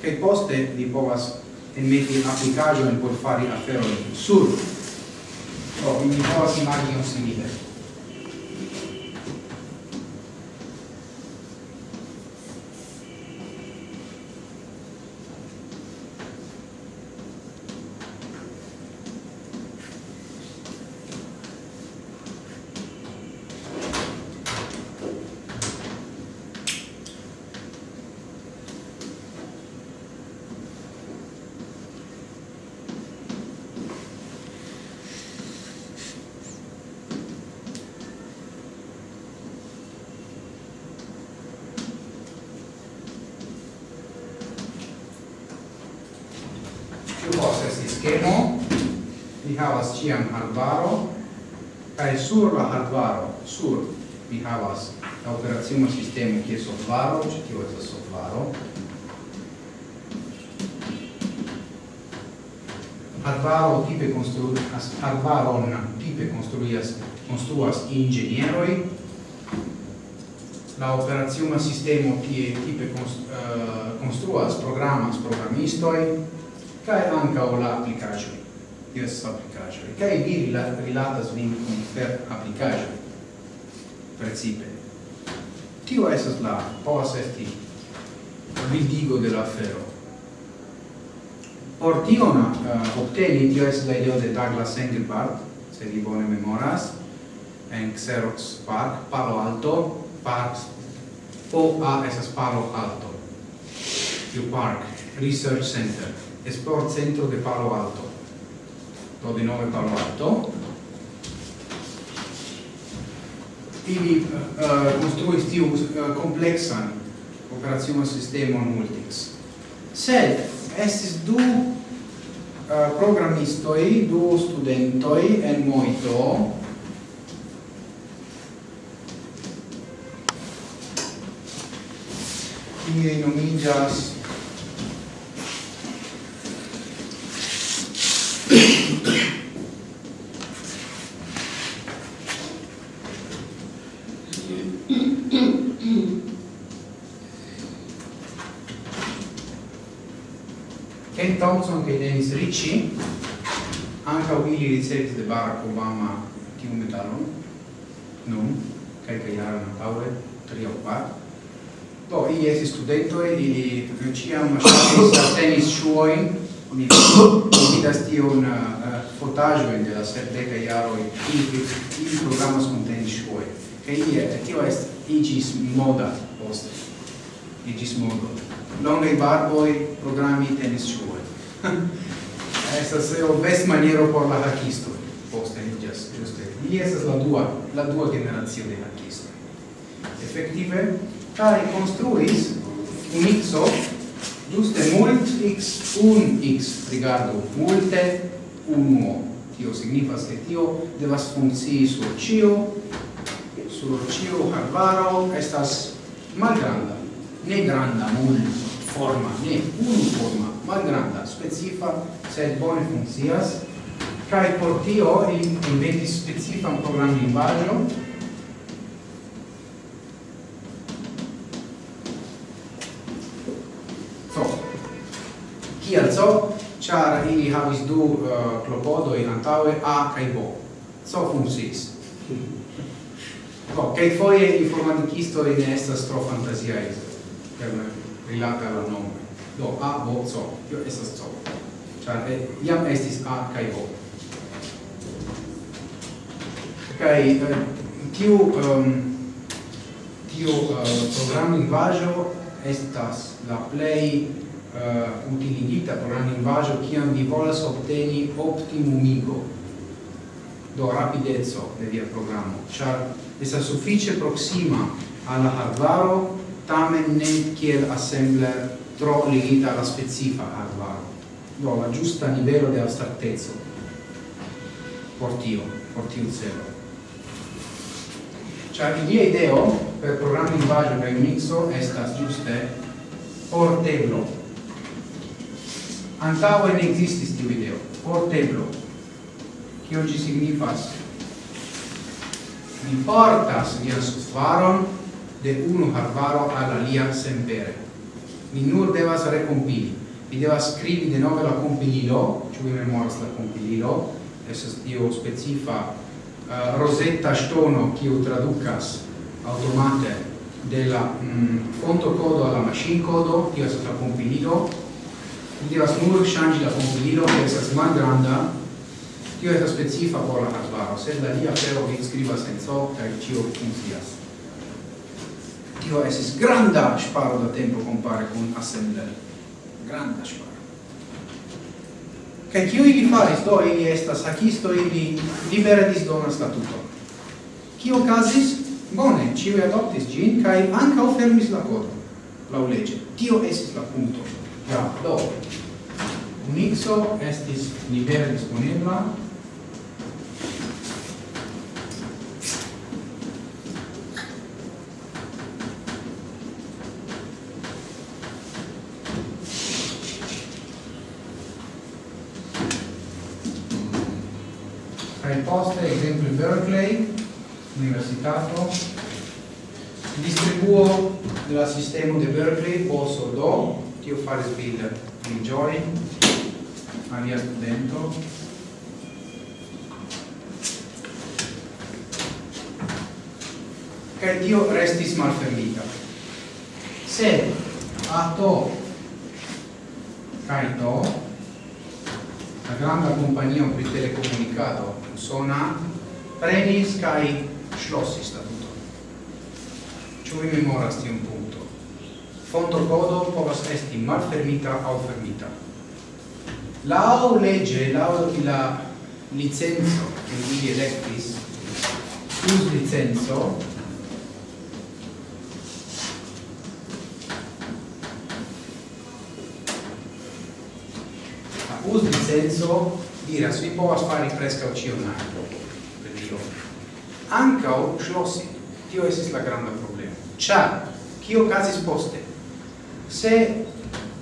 che poste di povas e emeti applicajoin por fare aferoin sur. Oh, Do, mi povas un simile. soflaro, ĉi tio estas soflaro. Arbaro tipe konstruas arvaron tipe konstruas konstruas inĝenieroj. La operaciuma sistemo tie tipe eh, konstruas programas programistoj kaj ankaŭ la aplikaĵoj. Yes, estas aplikaĵoj kaj ili rilatas vin per aplikaĵoj precipe tio esas la povas esti bildigo de la afero. Por tion uh, obteni tio estas la ideo de Douglas Engelbart se li bone memoras en Xerox Park Palo Alto Park o a esas Palo Alto New Park Research Center Esport Centro de Palo Alto do di nome Palo Alto. ili uh, construis tiu eh, uh, kompleksan operacion sistema multix. Sed estis du uh, programistoi, du studentoi en Moito, kie nomigas ili ricevis de Barack Obama tiu medalon, nun, kelka jaron antaŭe, tri aŭ kvar. Do, ili estis studentoj, ili ĉiam ŝatis tenis ŝuojn, mi vidas tiun uh, fotaĵojn de la sepdeka jaroj, ili, ili programas kun tenis ŝuoj. Kaj ie, tio est, iĝis moda poste, iĝis modo. Longaj barboj, programi tenis ŝuoj. estas o best maniero por la hakisto poste igas juste ili estas la dua la dua generacio de hakisto effettive kai construis un mixo juste mult x un x rigardo multe unuo. Tio signifas che tio devas funkcii sur cio sur cio arbaro estas malgranda ne granda mult forma ne unu forma malgranda, specifa, sed bone funkcias, kai por tio ili inventis specifan program lingvaĵon So, kial so? Ĉar ili havis du uh, klopodojn antaŭe A kaj B. So funkciis. kai kelkfoje informatikisto ne estas tro fantaziaj per rilata al la nombro do a b c. Io estas c. Char e, eh, iam estis a kai b. Kaj eh, tiu um, tiu eh, uh, programlingvaĵo estas la plej uh, utiligita programlingvaĵo kiam vi volas obteni optimumigo. Do rapideco de via programo, char esa suffice proxima alla hardware tamen ne kiel assembler tro ligita alla specifa hardware do la giusta livello de abstrattezzo portio portio zero Cioè, ilia ideo per programma linguaggio kaj mixo estas giuste por teblo ne ekzistis tiu ideo. Por teblo kio ĝi signifas? Mi portas vian subvaron de unu arbaro al alia sempere. Mi nur devas recompili. Mi devas scrivi de nove la compililo, ciu vi memoras la compililo, esas tio specifa uh, rosetta stono kiu traducas automate de la mm, fonto codo alla machine codo, tio esas la compililo, mi devas nur changi la compililo, che esas malgranda, tio esas specifa por la arbaro, sed la lia fero vi scrivas en so, cae cio funzias tio esis granda sparo da tempo compare con assembler granda sparo. Che kiu ili faris do ili estas hakisto ili libera disdona statuto kio okazis? Bone ciu adoptis gin kai anca fermis la kodo. la lege tio esis la punto ja do. Unixo estis libera disponibla poste, esempio Berkeley, universitato, distribuo la sistema de Berkeley posso do, tio faris bile mi gioi, alia studento, cae tio restis malfermita. a to, cae to, la granda kompanio pri telekomunikado usona prenis kaj ŝlosis statuton. Ĉu vi memoras tiun punkto? Fontokodo povas esti malfermita aŭ fermita. La leĝe, legge la licenco, kiun ili elektis, plus licenco, usi il dira diras vi povas fari prescau cion altro per Dio. Ancao schlossi tio esis la granda problema cia cio casis poste? Se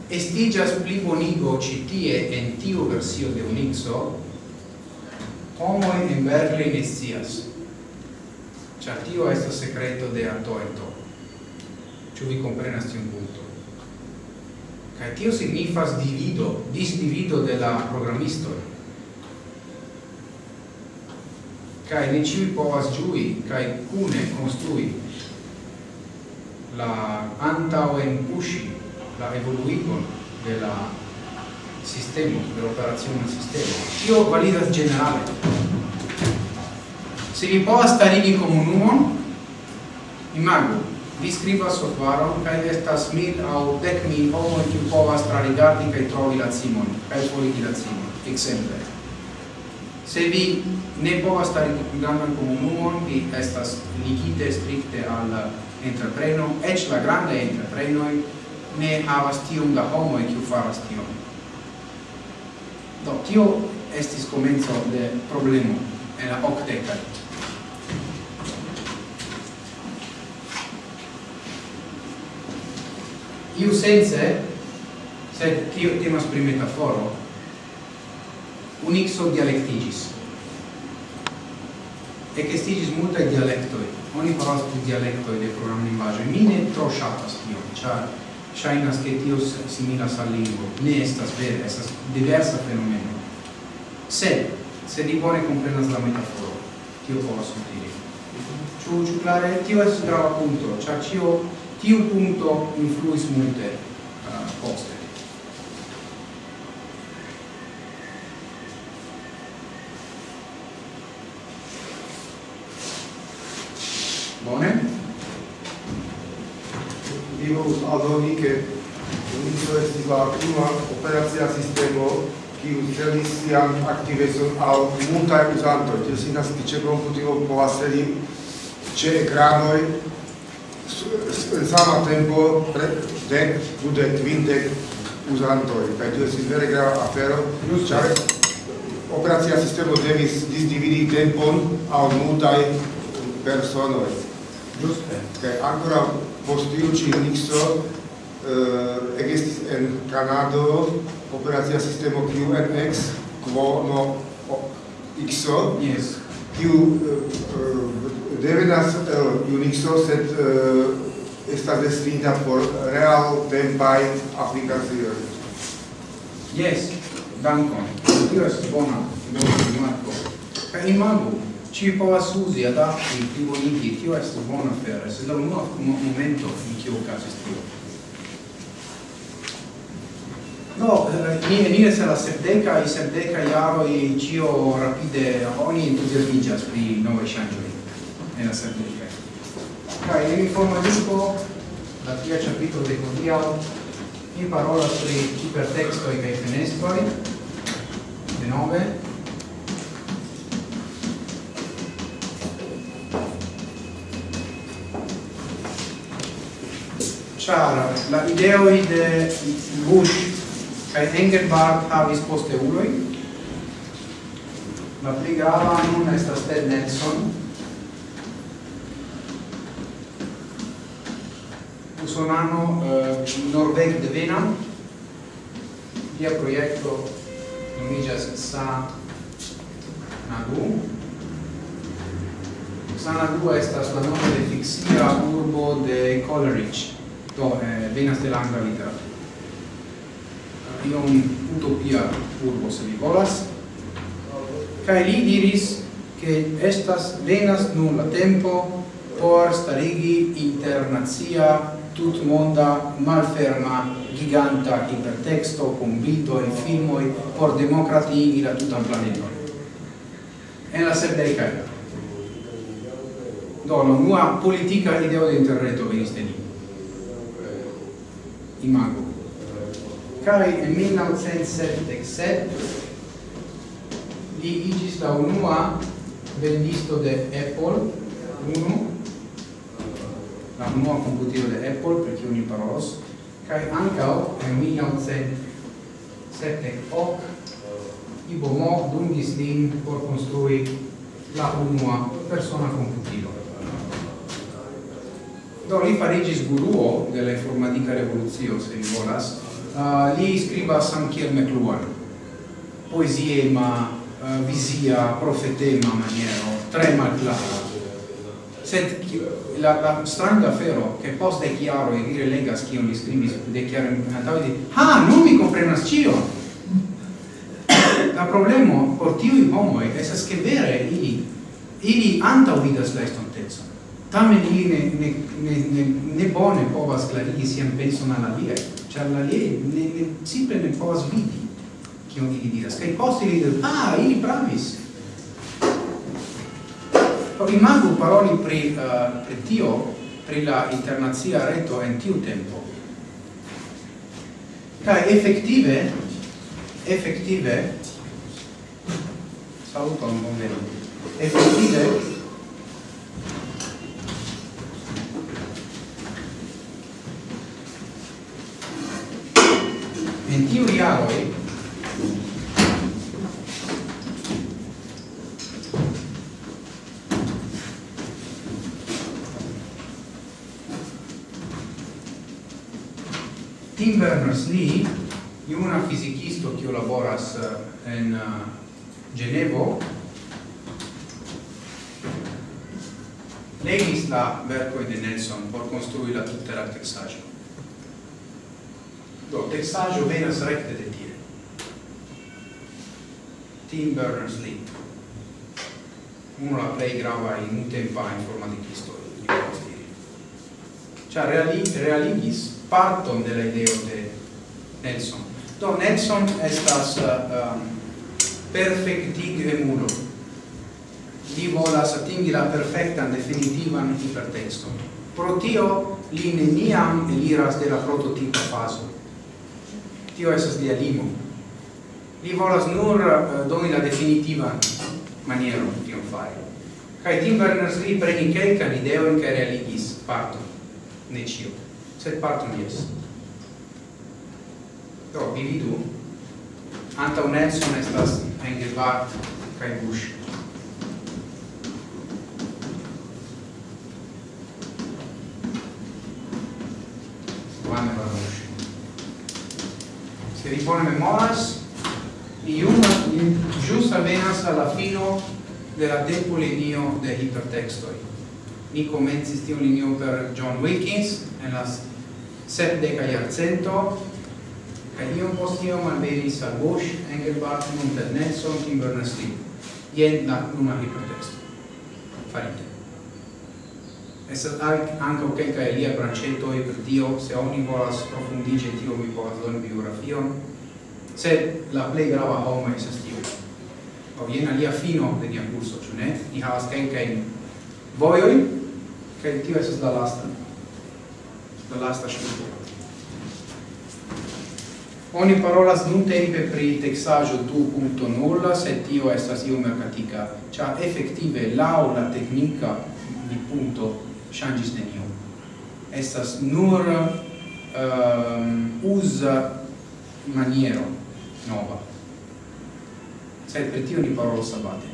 estigas pli bonigo citie en tiu versio de Unixo homoi in Berlin estias cia tio esto secreto de Alto Alto vi comprenas tion punto Kai tio signifas divido, disdivido de la programisto. Kai ne ciui povas giui, kai cune construi la antau en pushi, la evoluigon de la sistema, de l'operazione sistema. Tio validas generale. Se vi povas starigi comunumon, imagu, vi scribas softvaron kaj estas mil aŭ dek mil homoj kiu povas trarigardi kaj trovi la cimon kaj forigi la cimon, ekzemple. Se vi ne povas starigi grandan komunumon, vi estas ligite strikte al entrepreno, eĉ la grandaj entreprenoj ne havas tiom da homoj kiu faras tion. Do, tio estis komenco de problemo en la okdekaj. iu sense sed tio temas pri metaforo unixo dialectigis. E che stigis multa dialectoi. Oni parolas pri dialectoi de program linguaggio mi ne tro shatas tio char shainas che tio similas al lingua ne estas vere estas diversa fenomeno. Sed se di bone comprenas la metaforo. Tio povas utili. Ciu ciu clare tio es grava punto char cio tiu punto influis multe uh, poste. Bone? Io adoni che l'inizio estis la prima operazia sistemo kiu celis sian aktivecon al multaj uzantoj, tio sinas ke ĉe komputilo povas sedi ĉe ekranoj în sama tempo dec, bude vintec uzantoj Kaj tu estis vere grava afero, ĉar operacia sistemo devis disdividi tempon al multaj personoj. Ĝuste. Kaj ankoraŭ post tiu ĉi mikso eh, ekestis en Kanado operacia sistemo QNX quo no XO. Yes. Kiu uh, eh, eh, devenas el Unixo, sed uh, estas destinita por real tempai aplikacioj. Yes, dankon. Tio estas bona, bona rimarko. Kaj imagu, ci povas uzi, adapti, plibonigi, tio estas bona afero, sed la unua momento in kiu okazis tio. No, eh, ni eniris la sepdeca, i sepdeca iaro, i cio rapide, oni entusiasmigas pri nove ŝanĝoj nella Sardegna. Cioè, vi riformulisco la tia capitolo de Codio in parola sui ipertextoi e i fenestroi, de 9, char la ideo de Bush kai Engelbart havis poste uloi la pli grava nun estas Ted Nelson. usonano eh, Norveg devena via proiecto nomigas Sa Nagu. Sa Nagu estas la nome de fixia urbo de Coleridge do eh, venas de langa literatura. Eh, iom utopia urbo se vi volas. Kai li diris che estas venas nun la tempo por starigi internazia tut monda malferma giganta ipertexto con bildo e filmoi por democratigi la tutan planeton. En la sepdecaj. Do la unua politica ideo de interreto venis de ni. Imago. Kaj en 1977 li igis la unua vendisto de Apple, unu, la unua computilo de Apple, per kiu ni parolos, kaj ankaŭ en 1978 Ibomo dungis lin por konstrui la unua persona computilo. Do li farigis guruo de la informatica revoluzio, se vi volas, uh, li scribas anche McLuhan, poesiema, uh, visia, profetema maniero, tre malclara, sed la, la stranga fero che post de chiaro e dire legas chi li scrivi de chiaro antavi di ah non mi comprenas cio la problemo por tiu i homoi esas che vere ili ili anta vidas la estontezzo tamen ili ne, ne, ne, ne, ne bone povas clarigi sian penson alla lia char la lia ne, ne, simple ne povas vidi kion ili diras. Kaj post ili diras ah ili pravis. rimango parole eh, per, uh, per Dio, per l'internazia retto in tio tempo. Kai effettive, effettive, saluto un buon effettive, venas ni iuna fisikisto kiu laboras eh, en eh, Genevo legis la vercoi de Nelson por construi la tutera texaggio. Do, texaggio venas recte de tie. Tim Berners-Lee, uno la plei grava in un tempa informaticisto di Cioè, reali, realigis parton della ideo de Nelson. Do Nelson estas uh, um, perfectige mulo. Li volas atingi la perfectan definitivan hipertexton. Pro tio li neniam eliras de la prototipa faso. Tio esas lia limo. Li volas nur uh, doni la definitivan maniero tion fare. Kai Tim Berners-Lee preni kelkan ideon kaj realigis parton, ne ĉio, sed parton jes do vi vidu anta unetson estas Engelbart kaj Bush. Juan Bush se vi bone memoras iu ĵus alvenas al la fino de la tempo linio de hipertextoi ni komencis tiu linio per John Wilkins en la sepdeca jarcento kaj iom post iom alvenis al Bosch, Engelbart, Mountain Nelson, Tim Berners-Lee. Jen la nuna hipotezo. Farite. Estas ankaŭ kelkaj aliaj branĉetoj pri tio, se oni volas profundiĝi tio mi povas doni biografion, sed la plej grava homo estas tio. Aŭ jen alia fino de nia kurso, ĉu ne? Ni havas kelkajn vojojn, kaj tio estas la lasta. La lasta ŝlupo. Oni parolas nun tempe pri texaggio 2.0, se tio estas io mercatica, cia effettive lao la tecnica di punto shangis nenio. Estas nur ehm, um, usa maniero nova. Sed per tio ni parolo sabate.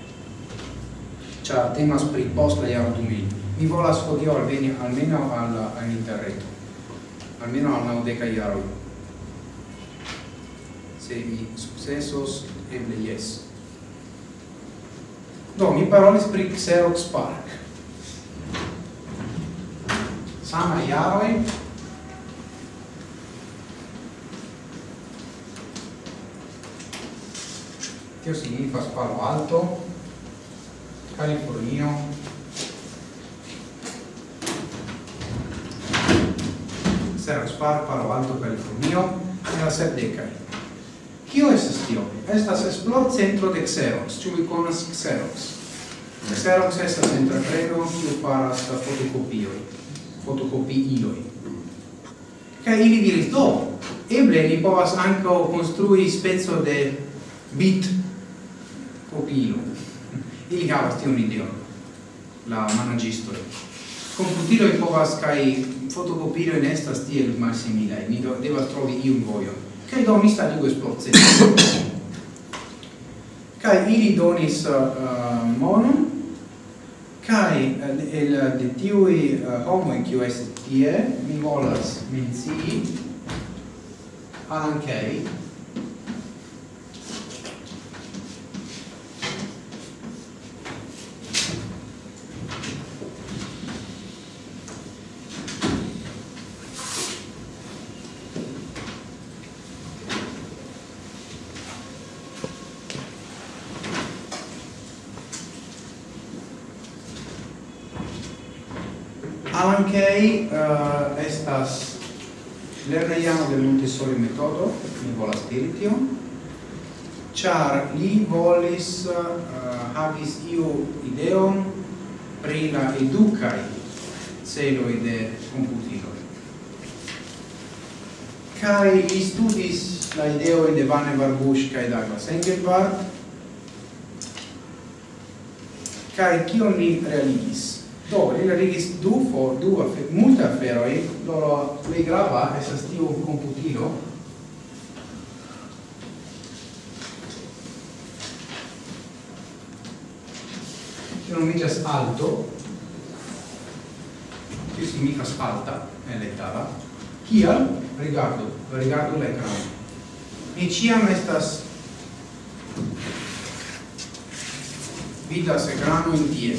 Cia temas pri posta iaro 2000. Mi volas hodio alveni almeno al, al interreto. Almeno al naudeca iaroi se mi successos, eble yes. Do, mi parolis pri Xerox Park. Sama iaroi, Tio signifas Palo Alto, Californio, Xerox Park, Palo Alto, Californio, la Serdecae. Kio estas tio? Estas esplor centro de Xerox. Ĉu vi konas Xerox? Xerox estas entrepreno kiu faras la fotokopioj, fotokopiiloj. Kaj ili diris, do, eble ni povas ankaŭ konstrui speco de bit kopilo. Ili havas tiun ideon, la managistoj. Computiloj povas kaj fotokopiloj ne estas tiel malsimilaj. Ni devas trovi iun vojon che donis aliquis processi. Cai ili donis eh, eh, uh, monon, cai eh, el de tiui uh, homoi quiu est tie, mi volas mencii, Alan Kay, uh, estas lerneiano de Montessori metodo, mi volas diri tion, char li volis uh, havis iu ideon pri la educai celoi de computiloi. Kai li studis la ideo de Vane Barbush kai Douglas Engelbart, kai kion li realigis? Do, li realigis du for, du afe, multe aferoi, loro plei grava esas tiu computilo, che nomigas alto, che signifas alta, en letala, kial? Rigardu, rigardu l'ecran. Mi ciam estas vidas ecrano in tie.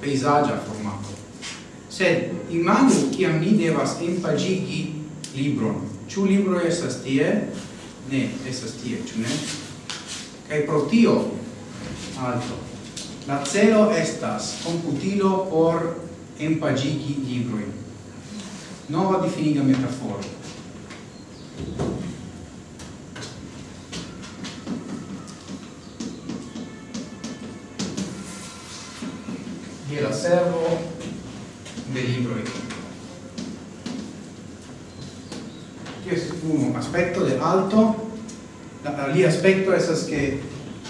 peisagia formato. Sed imaginu kiam ni devas empagigi libron. Ĉu libro estas tie? Ne, estas tie, ĉu ne? Kaj pro tio alto. La celo estas computilo por empagigi libroi. Nova difiniga metaforo. aspecto de alto la alia aspecto esas que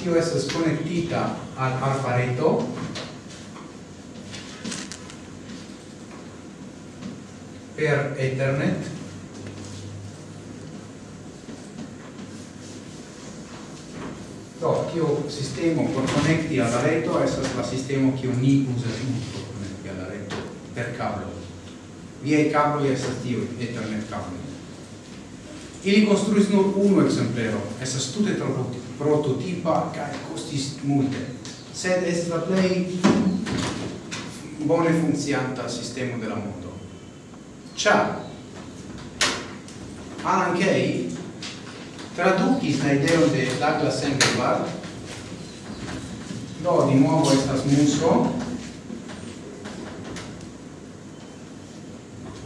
tio esas conectita al arpareto per ethernet. Do tio sistemo por connecti al reto esas la sistemo che ni usa por connecti alla reto per cavo via i cavo esas tio ethernet cavo Ili construis nur unu exemplero, estas tute prototipa cae costis multe, sed est la plei bone funkcianta sistemo della mondo. Cia, Alan Kay traducis la ideo de Douglas Engelbart, do di nuovo estas muso,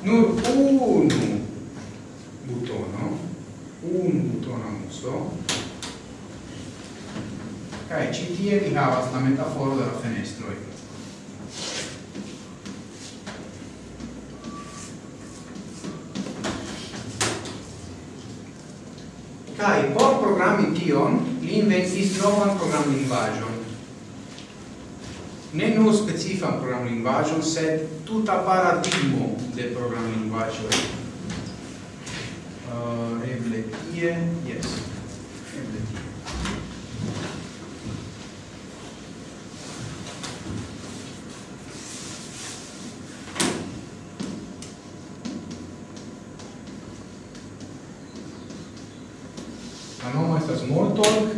nur unu butono, un butono muso, e ci tie vi havas la metaforo de la Kai Cae por programmi tion, li inventis novan program linguaggio. Ne nu specifan program linguaggio, sed tuta paradigmo de program linguaggio uh, eble tie, yes, eble tie. La nomo estas Smalltalk,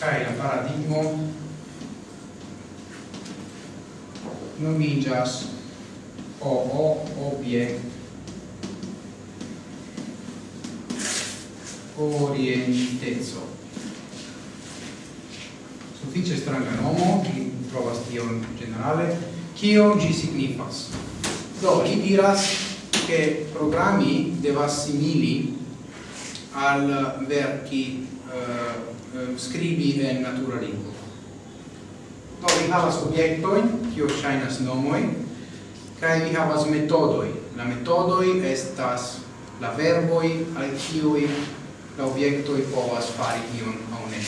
kai la paradigmo nomigas o o obiect orientezzo. Suffice stranga nomo, chi trovas tion generale, kio gi signifas? Do, li diras che programmi devas simili al verchi uh, eh, eh, scribi en natura lingua. Do, vi havas objektoin, kio shainas nomoi, cae vi havas metodoi. La metodoi estas la verboi al kiui la objektoj povas fari ion aŭ ne.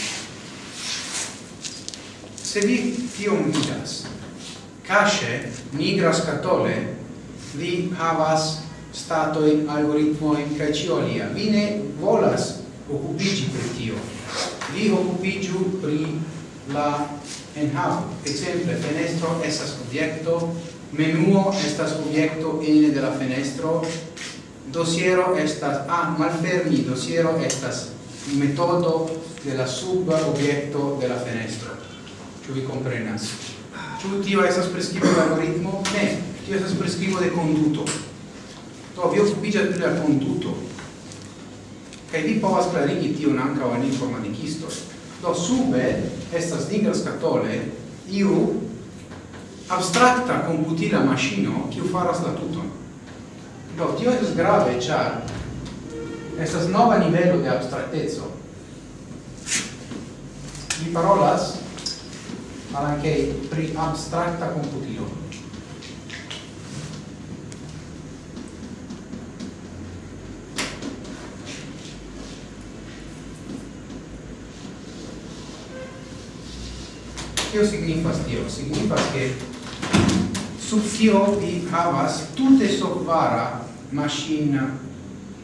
Se vi tion vidas, cache nigra scatole, vi havas statoi, algoritmoi, cae ciolia. Vi ne volas occupigi per tio. Vi occupigiu pri la enhavo. Exemple, fenestro estas obiecto, menuo estas obiecto ene de la fenestro, dosiero estas a ah, malfermi dosiero estas metodo de la sub objekto de la fenestro. Ĉu vi komprenas? Ĉu tio estas priskribo de algoritmo? Ne tio estas priskribo de konduto. Do vi okupiĝas pri la konduto. Kaj vi povas klarigi tion ankaŭ al informatikistoj do sube estas nigra skatole iu abstrakta komputila maŝino kiu faras la tuton. Do, tio estas grave, ĉar estas nova nivelo de abstrakteco. Ni parolas anche pri abstrakta komputilo. Tio signifas tio? Signifas che sub tio vi havas tute sovvara machine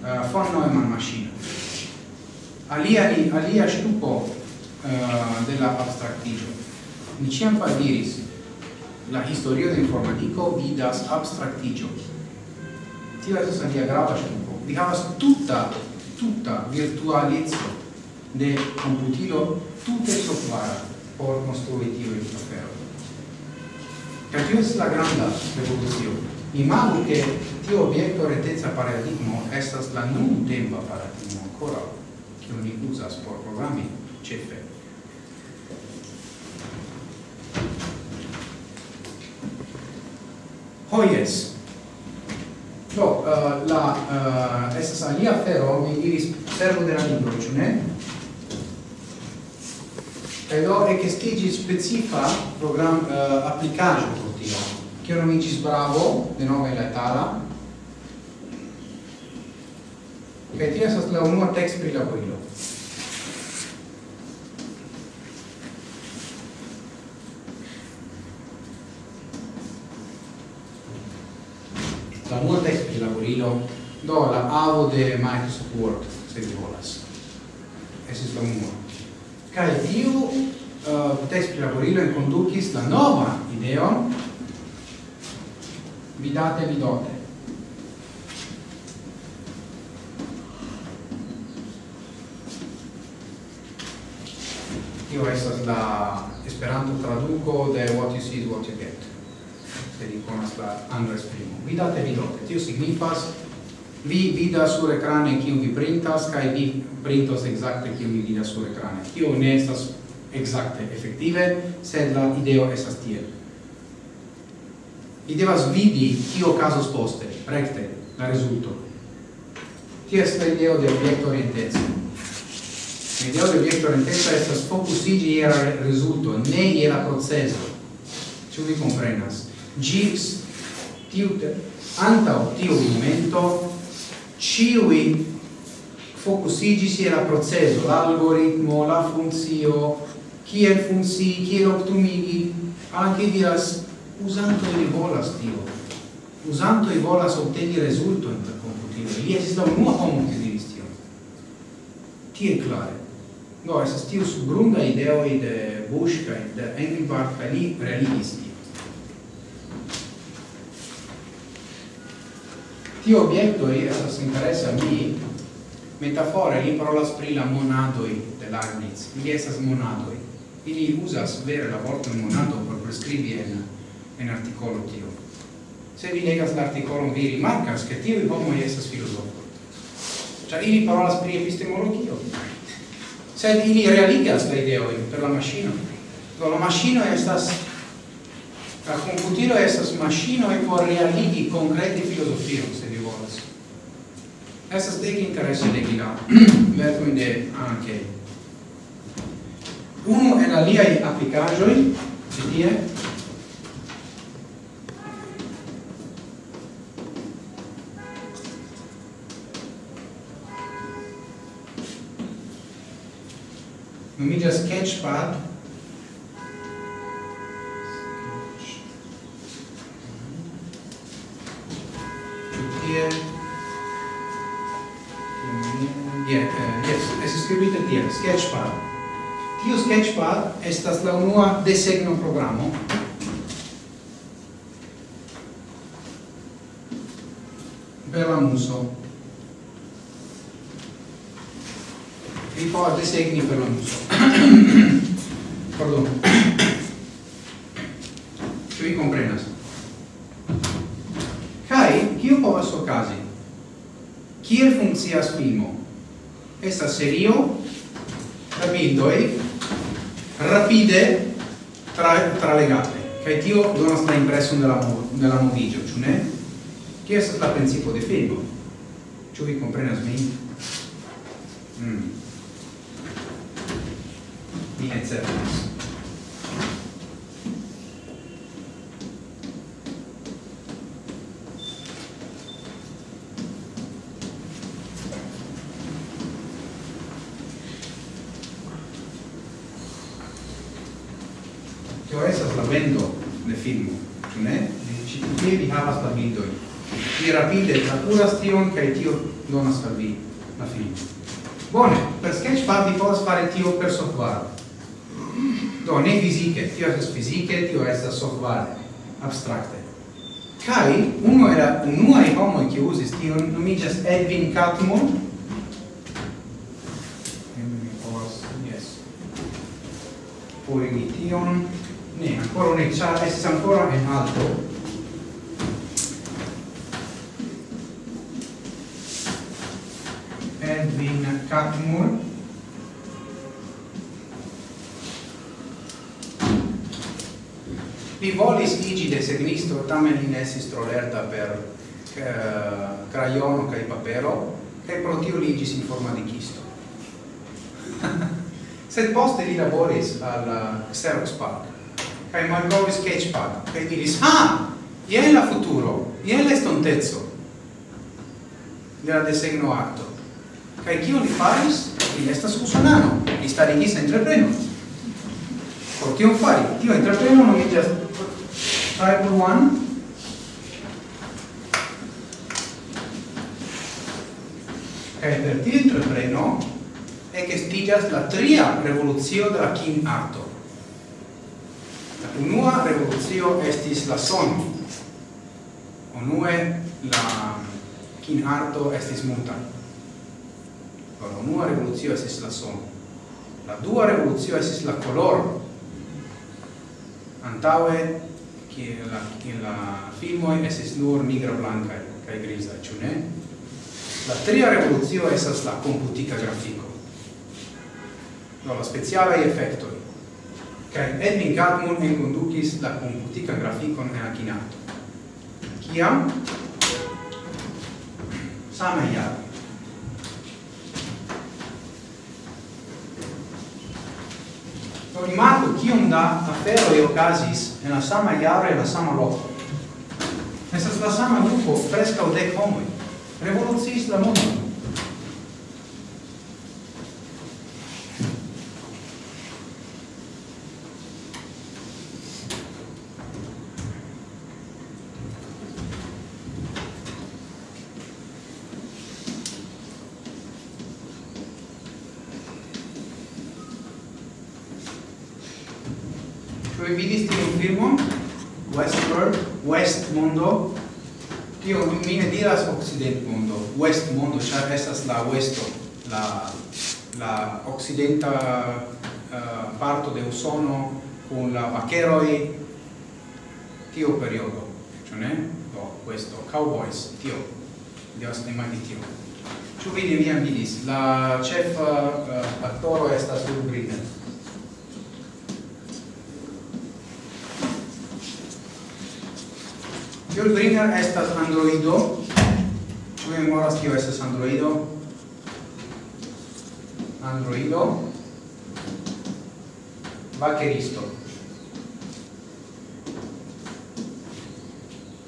uh, von Neumann machine Alia, alia stupo uh, eh, della abstractigio. Mi ciam diris, la historio de informatico vidas abstractigio. Tio estas alia grava stupo. Vi havas tuta, tuta virtualizzo de computilo tute sovvara por construi tio in papero. Ca tio es la granda revolutio. Imagu che tio obiecto retezza paradigmo estas la nun tempa paradigmo ancora che oni usas por programmi cefe. Hoyes. Do, uh, la, uh, estas alia fero, mi diris servo de la libro, ciu ne? Kaj do ekestiĝis specifa program uh, applicaggio Chioromicis Bravo, de nome la Itala, kaj tio estas la unua tekst pri la kuilo. La unua tekst pri la do la avo de Microsoft Word, se vi volas. Esis la unua. Kaj tiu uh, eh, tekst pri la kuilo enkondukis la nova ideon vidate vidote Io estas la esperanto traduco de what you see is what you get se li conas la angla esprimo. Vidate vidote tio signifas vi vidas sur ekrane kiu vi printas kaj vi printos exacte kiu vi vidas sur ekrane tio ne estas exacte efektive sed la ideo estas tiel vi devas vidi kio casos poste, recte, la resulto. Tio est la ideo de obiecto orientezza. La ideo de obiecto orientezza estas focusigi iera resulto, ne iera proceso. Ciu vi comprenas. Gis, tiu, antau tiu momento, ciui focusigis iera processo, l'algoritmo, la funzio, kiel funzi, kiel optumigi, anche diras usando i volas tio. I volas obteni resulto per computilo li esista un nuovo homo che diris tio. Tie clare. No, su tio subgrunda ideoi de Bush kai de Engelbart lì li realigis tio. Tio objektoi esas interesa mi. Metafore li parolas pri la monadoi de Leibniz. Li esas monadoi. Ili usa vere la vorton monado por prescribi en en articolo tio. Se vi legas la vi rimarcas che tiui homoi estas filosofoi. Cioè, ili parolas pri epistemologio. Sed ili realigas la ideoin per la maschino. Do la maschino estas la computilo estas maschino e por realigi concreti filosofio, se vi volas. Estas dec interesse de gila, vertum de anche. Uno en aliai applicagioi, di tie, nomigas Sketchpad tie yeah, eh, uh, yes, es scribite tie, Sketchpad. Tio Sketchpad estas la unua desegno programo per la muso. forte segni per so. Pardon. Ĉu vi komprenas? Kaj kio povas okazi? Kiel funkcias filmo? Esta serio da e rapide tra tralegate. Kai tio donas la impreson de la de la moviĝo, ĉu ne? Kio estas la principo de filmo? Ĉu vi comprenas min? software. Do, ne fisice, tio estas fisice, tio estas software, abstracte. Kai, uno era, unuae homoi che usis tio nomigas Edwin Catmull, yes. Poi tion, ne, ancora ne, cia, esses ancora en alto, Edwin Catmull Li volis igi desegnisto, tamen li nesis estis trolerta per eh, crayono cae papero, cae pro tio li igis informaticisto. Sed poste li laboris al eh, Xerox Park, cae malcovi Sketchpad, cae diris, ah, ien la futuro, ien l'estontezzo, de la desegno acto. Cae cio li faris? Li estas usonano, li starigis entreprenos por tion fari. Tio interŝteno nomiĝas Type 1 kaj per tiu entrepreno ekestiĝas la tria revolucio de la kin arto. La unua revolucio estis la sono. Unue la kin arto estis muta. La unua revolucio estis la sono. La dua revolucio estis la color, antaue che la in la filmo es nur nigra blanca e griza ĉu ne? La tria revolucio estas la computica grafico no la speciala efekto kaj Edwin Gatmon enkondukis la komputika grafikon en Akinato. Kiam? Same jare Do rimarku kiom da e okazis en la sama jaro e la sama loko. Estas la sama grupo, o dec homoi, Revoluciis la mondo. la uesto, la, la occidenta uh, parto de usono con la vaqueroi tio periodo, cioè ne? Do, questo, cowboys, tio, dios ne mai tio. Ciu vi ne viam vidis, la cefa uh, eh, fattoro estas urbrine. Julbringer estas androido, ĉu memoras kio estas androido? Androido Bakeristo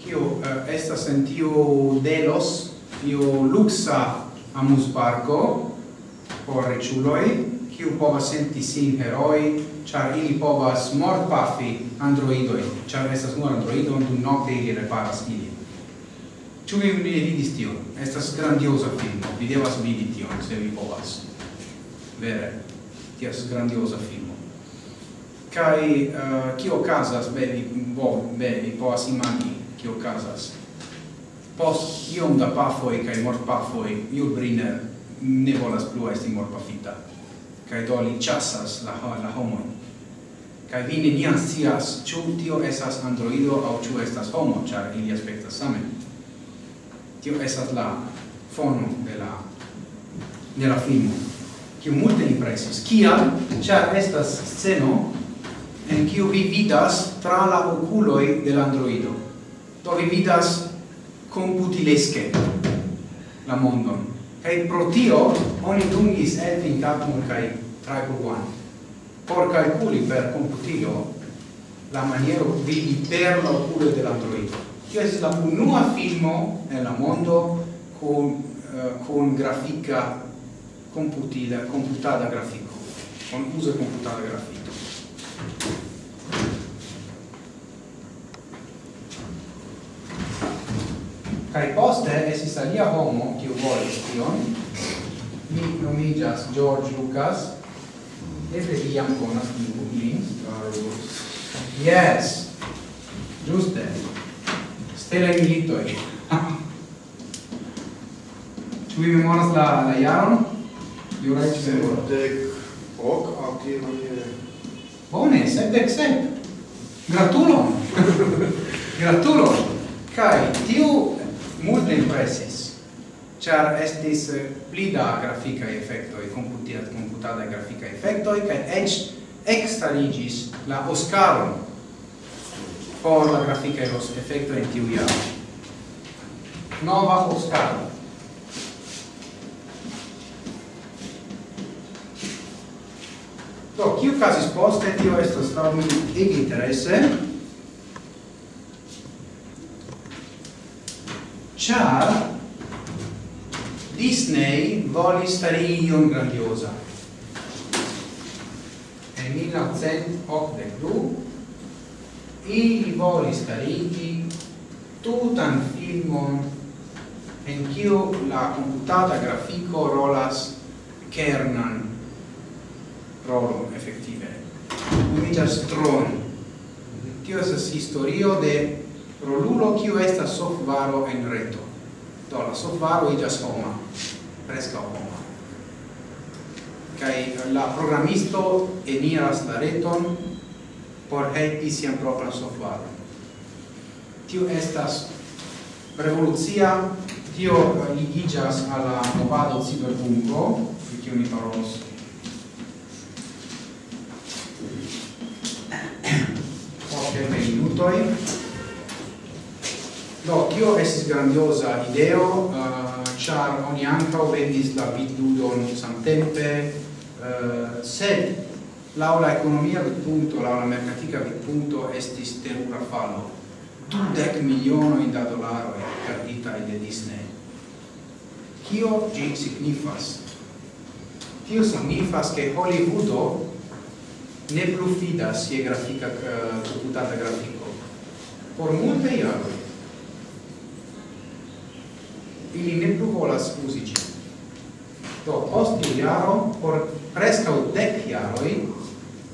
Kio uh, estas en tiu Delos tiu luxa amus parco por reciuloi kiu povas senti sin heroi char ili povas mortpafi androidoi char estas nur androido dum nocte ili reparas ili Ĉu vi ne vidis tion? Estas grandioza filmo. Vi devas vidi tion se vi povas vere ties grandiosa filmo. Kai uh, kio casas? Be vi bo be vi povas imagi kio okazas post iom da pafoi kai mor pafoi Jules Briner ne volas plu esti mor pafita kai do li chasas la la homo kai vi ne nian scias ĉu tio estas androido aŭ ĉu estas homo ĉar ili aspektas same. Tio estas la fono de la de la filmo kiu multe impresis. presis. Kial? Ĉar estas sceno en kiu vi vidas tra la okuloj de la androido. Do vi vidas computileske la mondon. Kaj pro tio oni dungis Elvin Tatmon kaj Tribal One por calculi per computilo la maniero vidi per la oculo dell'androido. Tio es la unua filmo la mondo con, uh, con grafica computila, computata grafico, con uso computada grafico. Kai poste esis alia homo, kiu volis tion, mi nomigas George Lucas, eble vi jam konas lin, Star Wars. Yes, giuste, Stella militoi. Ĉu vi memoras la, la jaron? Juraj Cimor. Sepdek ok, autiro je... Bone, sepdek sep. Gratulon! Gratulon! Kai, tiu multe impresis, char estis pli da e effectoi, computiat, computadae graficae effectoi, kai ec extraligis la Oscaron por la graficae effectoi in tiu iaro. Nova Oscaro. Do, kiu casis poste, tio estas laŭ mi ege interese, ĉar Disney volis fari ion grandiosa. En 1982 ili volis starigi tutan filmon en kiu la computata grafico rolas kernan rolo effettive nomigas tron tio estas historio de rolulo kiu estas softvaro en reto. Do la softvaro iĝas homa preskaŭ homa. Kaj la programisto eniras la reton por helpi sian propran softvaron tio estas revolucia. Tio ligiĝas al la movado ciberpunko, pri kiu ni parolos sep minutoj. Do, io estis grandiosa ideo, eh, uh, char oni ankaŭ vendis la vidludon samtempe, uh, sed laula economia del punto, laula mercatica del punto estis terura fallo. Dudec miliono in da dollaro e perdita de Disney. Kio ĝi signifas? Tio signifas ke Hollywoodo ne plu fidas je grafika eh, computata grafiko. Por multe jaroj ili ne plu volas uzi ĝin. Do post tiu jaro, por preskaŭ dek jaroj,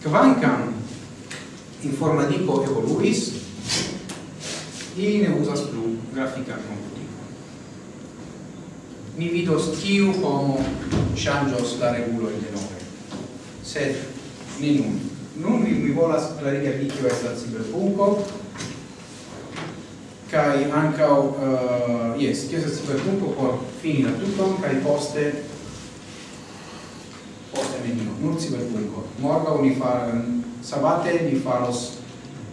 kvankam informadiko evoluis, ili ne uzas plu grafikan computilon. Mi vidos kiu homo ŝanĝos la regulojn denove. Sed ne nun. Nun vi, vi volas clarigi al kio estas cyberpunko, kai ancao, uh, eh, yes, kio estas cyberpunko por fini la tuton, kai poste poste nenio, nur cyberpunko. Morgau ni far, sabate ni faros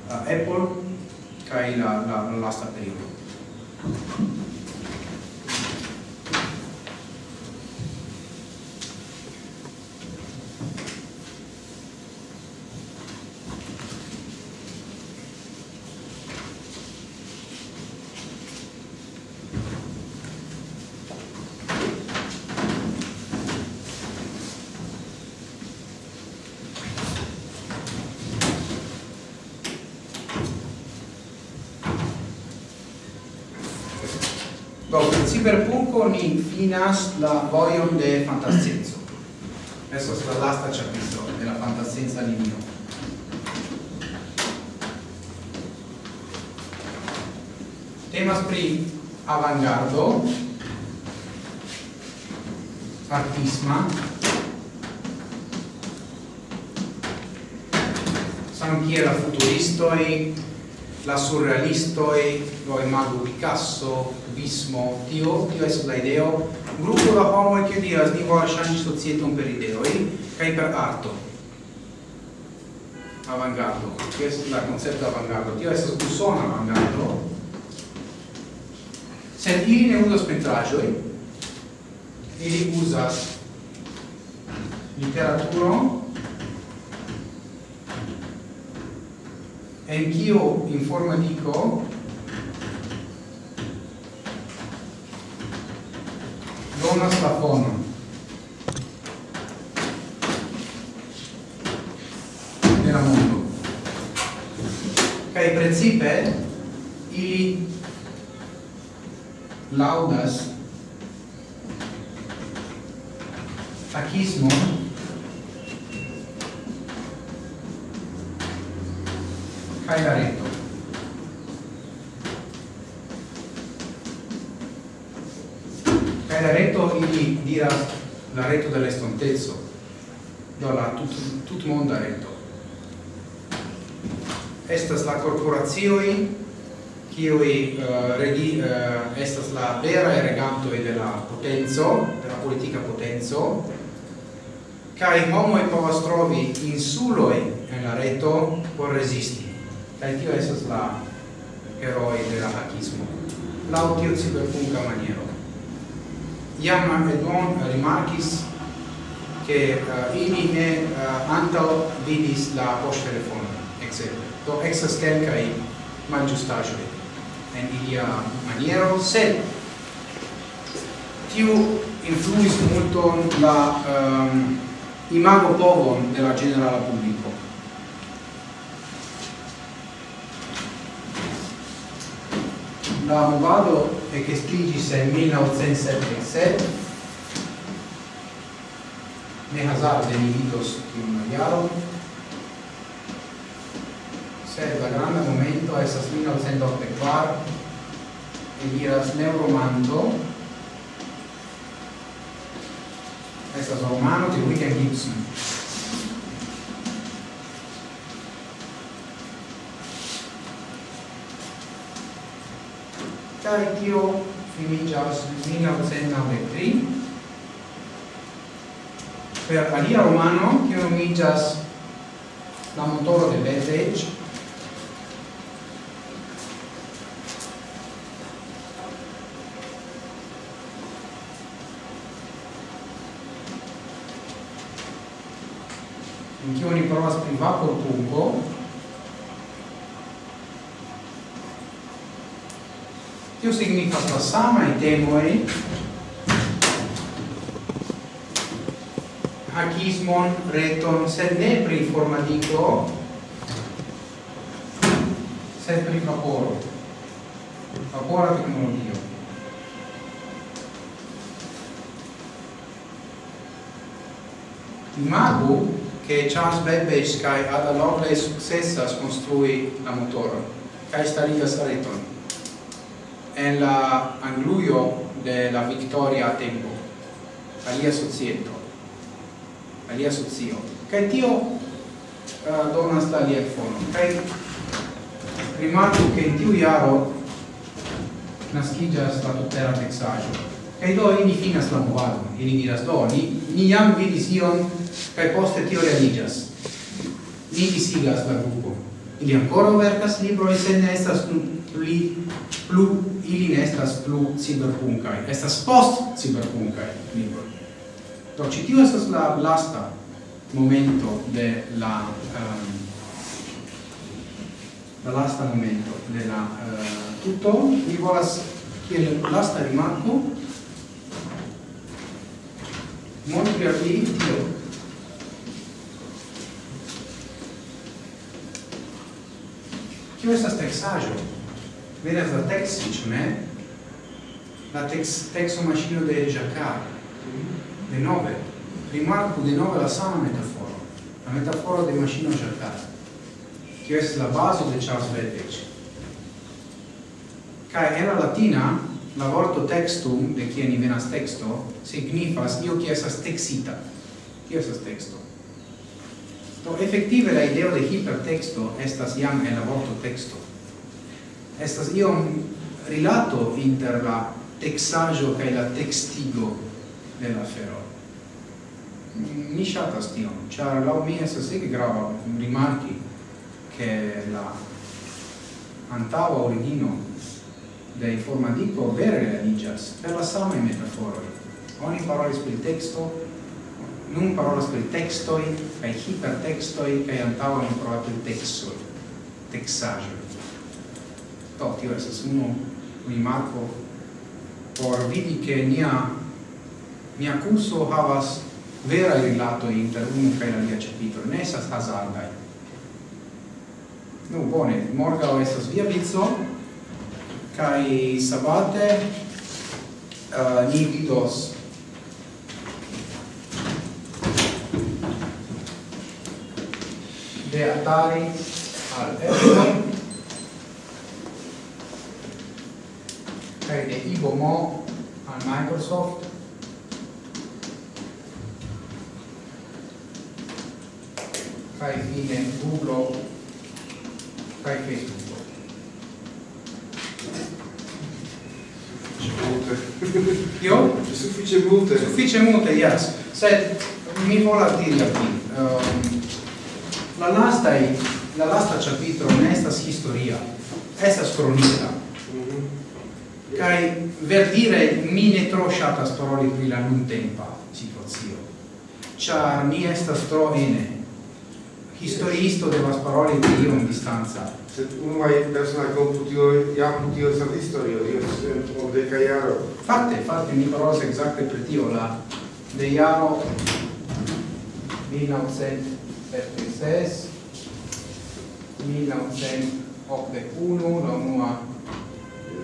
uh, Apple, kai la, la, la lasta periodo. difinas la vojon de fantascienzo. Esso la lasta capitolo della fantascienza linio. Temas pri avangardo, artisma, samkiel la e la surrealisto e lo imago Picasso, Bismo, tio, tio es la ideo, gruppo da homo che diras ni volas ŝanĝi societon per ideoi kaj per arto. Avangardo, tio es la concepto avangardo, tio es usona avangardo. Sed ili ne uzas pentraĵoj, ili uzas e anch'io in forma donas la fono mondo. Kai principe ili laudas potenzo, de la politica potenzo, cae homoi povas trovi insuloi en la reto por resisti. Cae tio esas la eroi de la hackismo. Lautio ciberpunca maniero. Iam Edouin rimarcis che uh, eh, ili ne eh, uh, antao vidis la post telefono, etc. Do exas quelcae malgiustajoi en ilia maniero, sed tiu influis multon la um, imago povon de la generala publico. La movado ecestigis en 1977, ne hazarde ni vidos tiun jaron, sed la granda momento esas 1984 e diras neuromando. estas romano de William a Gibson. Kaj tio finiĝas 1993 per alia romano, kiu nomiĝas La motoro de Bethage, en kiu oni provas pri vapotungo Tio signifas la samaj temoj. Hakismon, reton, sed ne pri informatiko, sed pri vaporo, vapora teknologio. Imagu che Charles Babbage kai Ada Lovelace successas construi la motoro kai starigas la reton en la angluio de la Victoria tempo alia societo alia socio. Kai tio uh, donas la alia fono kai rimarco che in tiu iaro nascigas la tutera Kai do ili finas la movado, ili diras do, ni, ni jam vidis ion, kai poste tio realigas. Ni disigas la grupo. Ili ancora verkas libroi, se ne estas pli, plu, ili ne estas plu cyberpunkai, estas post cyberpunkai libro Do, ci tio estas la lasta momento de la... Um, la lasta momento de la... Ehm, uh, tutto, mi volas, kiel lasta rimarco, montri al vi Dio Tio estas texaĵo. Vedas la texi, ĉu ne? La tex texo maŝino de Jacquard. De nove. Rimarku de nove la sama metaforo. La metaforo de maŝino Jacquard. Tio estas la bazo de Charles Babbage. Kaj en la latina la vorto textum, de kie ni venas texto, signifas io qui esas texita. Kie esas texto? Do, effektive la ideo de hipertexto estas jam en la vorto texto. Estas iom rilato inter la texaggio cae la textigo de la fero. Mi shatas tion, char lau mi esas ege grava rimarki che la antava origino de informadiko vere realigas per la sama metaforoj. Oni parolis pri teksto, nun parolas pri tekstoj kaj hipertekstoj kaj antaŭ oni parolas pri tekstoj, teksaĵoj. Do, tio estas unu rimarko por vidi ke nia nia kurso havas vera rilato inter unu kaj alia ĉapitro, ne estas hazardaj. Nu, bone, morgaŭ estas via vico, kai sabate uh, ni vidos. De atari al F kai de ibomo al Microsoft. Kai fine Google. Kai Facebook. Multe. Io? Suffice multe. Suffice multe, yes. Sed mi volas diri al vi. Um, la lasta la lasta capitolo ne estas historia. Estas cronica. Mm -hmm. Kai ver dire mi ne tro ŝatas paroli pri la nuntempa situazio. Ĉar mi estas tro ene historiisto devas paroli de io in distanza. Sed unuae personae computio, iam tio estas historio, io estas obdeca iaro. Fakte, fakte, mi parolas exacte per tio, la de iaro 1976, 1981, la unua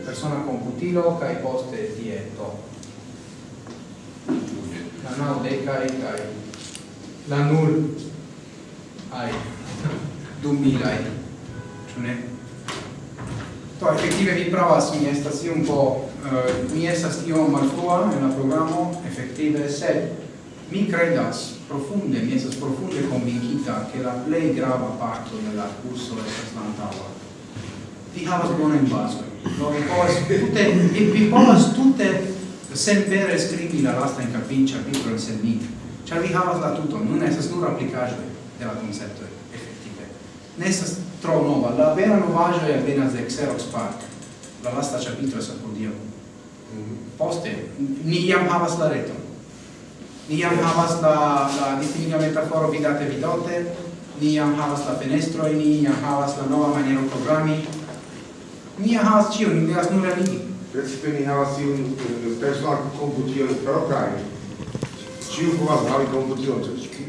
persona computilo, kai poste dieto. La kai kai la nul ai 2000 cioè ne to effettive vi prova si esta si un po uh, mi esta si un malfua en la programo effettive sed mi credas profunde mi estas profunde convincita che la plei grava parto della curso estas ti vi havas bona in baso no vi povas tutte vi, vi povas tutte sempre scrivi la lasta in capin capitolo sen ni Ĉar vi havas la tuton, nun estas nur aplikaĵoj de la concepto effettive. Nestas tro nova, la vera novaggio è appena de Xerox Park, la lasta capitolo sa Dio. Poste, ni jam havas la reto. Ni jam havas la, la distinga metaforo vidate vidote, ni jam havas la fenestro, ni jam havas la nova maniero programmi, ni jam havas cio, ni devas nur aligi. Precipe ni havas iun personal compution proprai, ciu povas havi compution,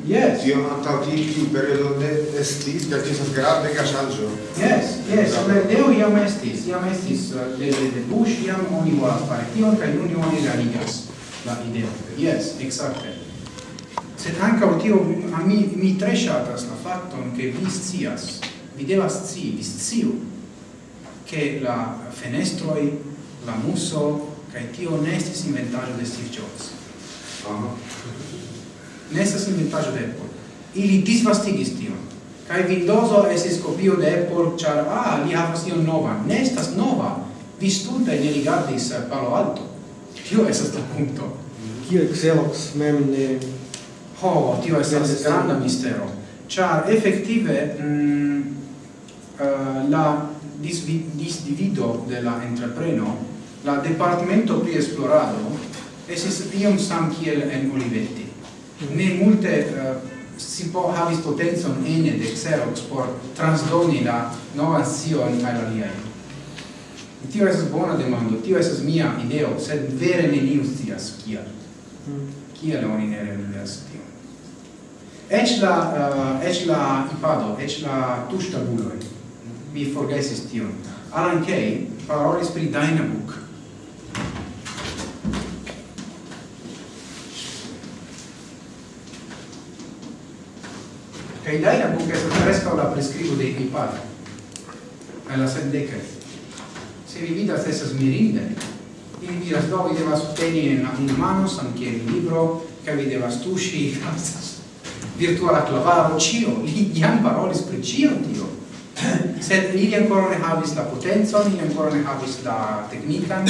Yes. Tio antaŭ tiu periodo ne estis, kaj estas grandega ŝanĝo. Yes, yes, Atlanteo iam estis, iam estis eh, desde de Bush, iam oni volas fare, tion, kaj nun oni realigas la ideo. Yes, exacte. Sed ankaŭ tio, mi, mi tre ŝatas la fakton, ke vi scias, vi devas scii, vi sciu, che la fenestroi, la muso, kaj tio ne estis inventaĵo de Steve Jobs. Uh -huh ne estas inventaĵo de Apple. Ili disvastigis tion. Kaj Windowso estis kopio de Apple, ĉar ah, li havas tion novan. Ne estas nova. Vi stulte ne rigardis eh, Palo Alto. Tio estas la punkto. Kio Xerox mem ne... Ho, tio estas granda mistero. Ĉar efektive mm, uh, la disdivido de la entrepreno, la departamento pri esplorado, esis iom sam kiel en Olivetti ne multe uh, si po havis potenzon ene de Xerox por transdoni la novan sion al aliaj. Tio estas bona demando, tio estas mia ideo, sed vere neniu scias kial. Mm. Kial oni ne realigas tion? Eĉ la uh, eĉ la iPado, eĉ la tuŝtabuloj. Mi forgesis tion. Alan Kay parolis pri Dynabook e iaia cu che presca la prescrivo dei pipari e la sendeca se vi vidas estas mirinde ili diras do vi devas teni en unu mano samkiel libro kaj vi devas tuŝi virtuala clavaro cio? Li jam parolis pri cio tio? Sed ili ancora ne havis la potenzon ili ancora ne havis la tecnica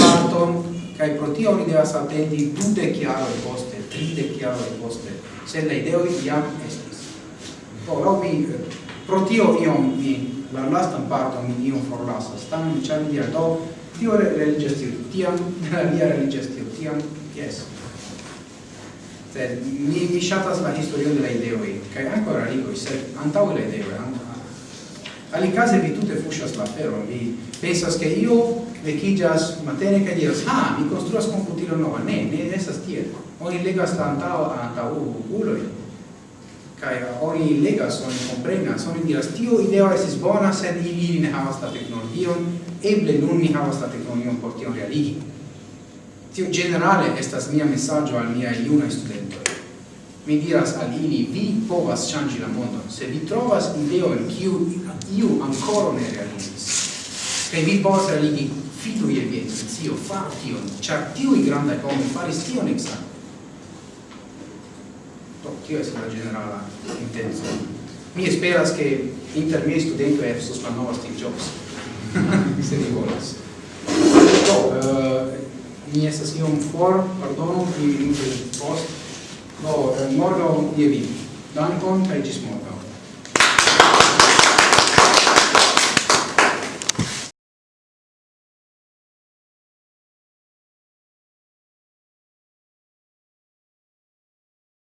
parton kai pro tio oni devas atendi chiaro jaroj poste, tridek jaroj poste, sed la ideo jam estas. Ora mi eh, pro tio io mi la lastan parto mi io forlasas. Tamen ĉar mi diras do tio religias tio tiam la via religias tio tiam jes. Sed mi mi ŝatas la historion de la ideoj kaj ankaŭ la ligoj sed antaŭ la ideoj case vi tutte fuscias la ferro, vi pensas che io vecchigas matene che diras, ah, mi construas computilo nova, ne, ne, essa tiel. Oni legas tantao antau oculoi, kai eh, oni legas oni comprenas oni diras tio ideo estis bona sed ili ne havas la teknologion eble nun ni havas la teknologion por tion realigi. Tio generale estas mia mesaĝo al mia junaj studentoj. Mi diras al ili vi povas ŝanĝi la mondon se vi trovas ideon kiu iu ancora ne realizis. Kaj vi povas realigi fidu je vi intencio faru tion ĉar tiuj grandaj homoj faris tion ekzakte do tio estas la generala intenco mi esperas ke inter miaj studentoj estos nova Steve Jobs. Se vi volas do uh, mi estas iom for pardonu mi minutoj post. Do uh, morgaŭ je vi dankon kaj ĝis morgaŭ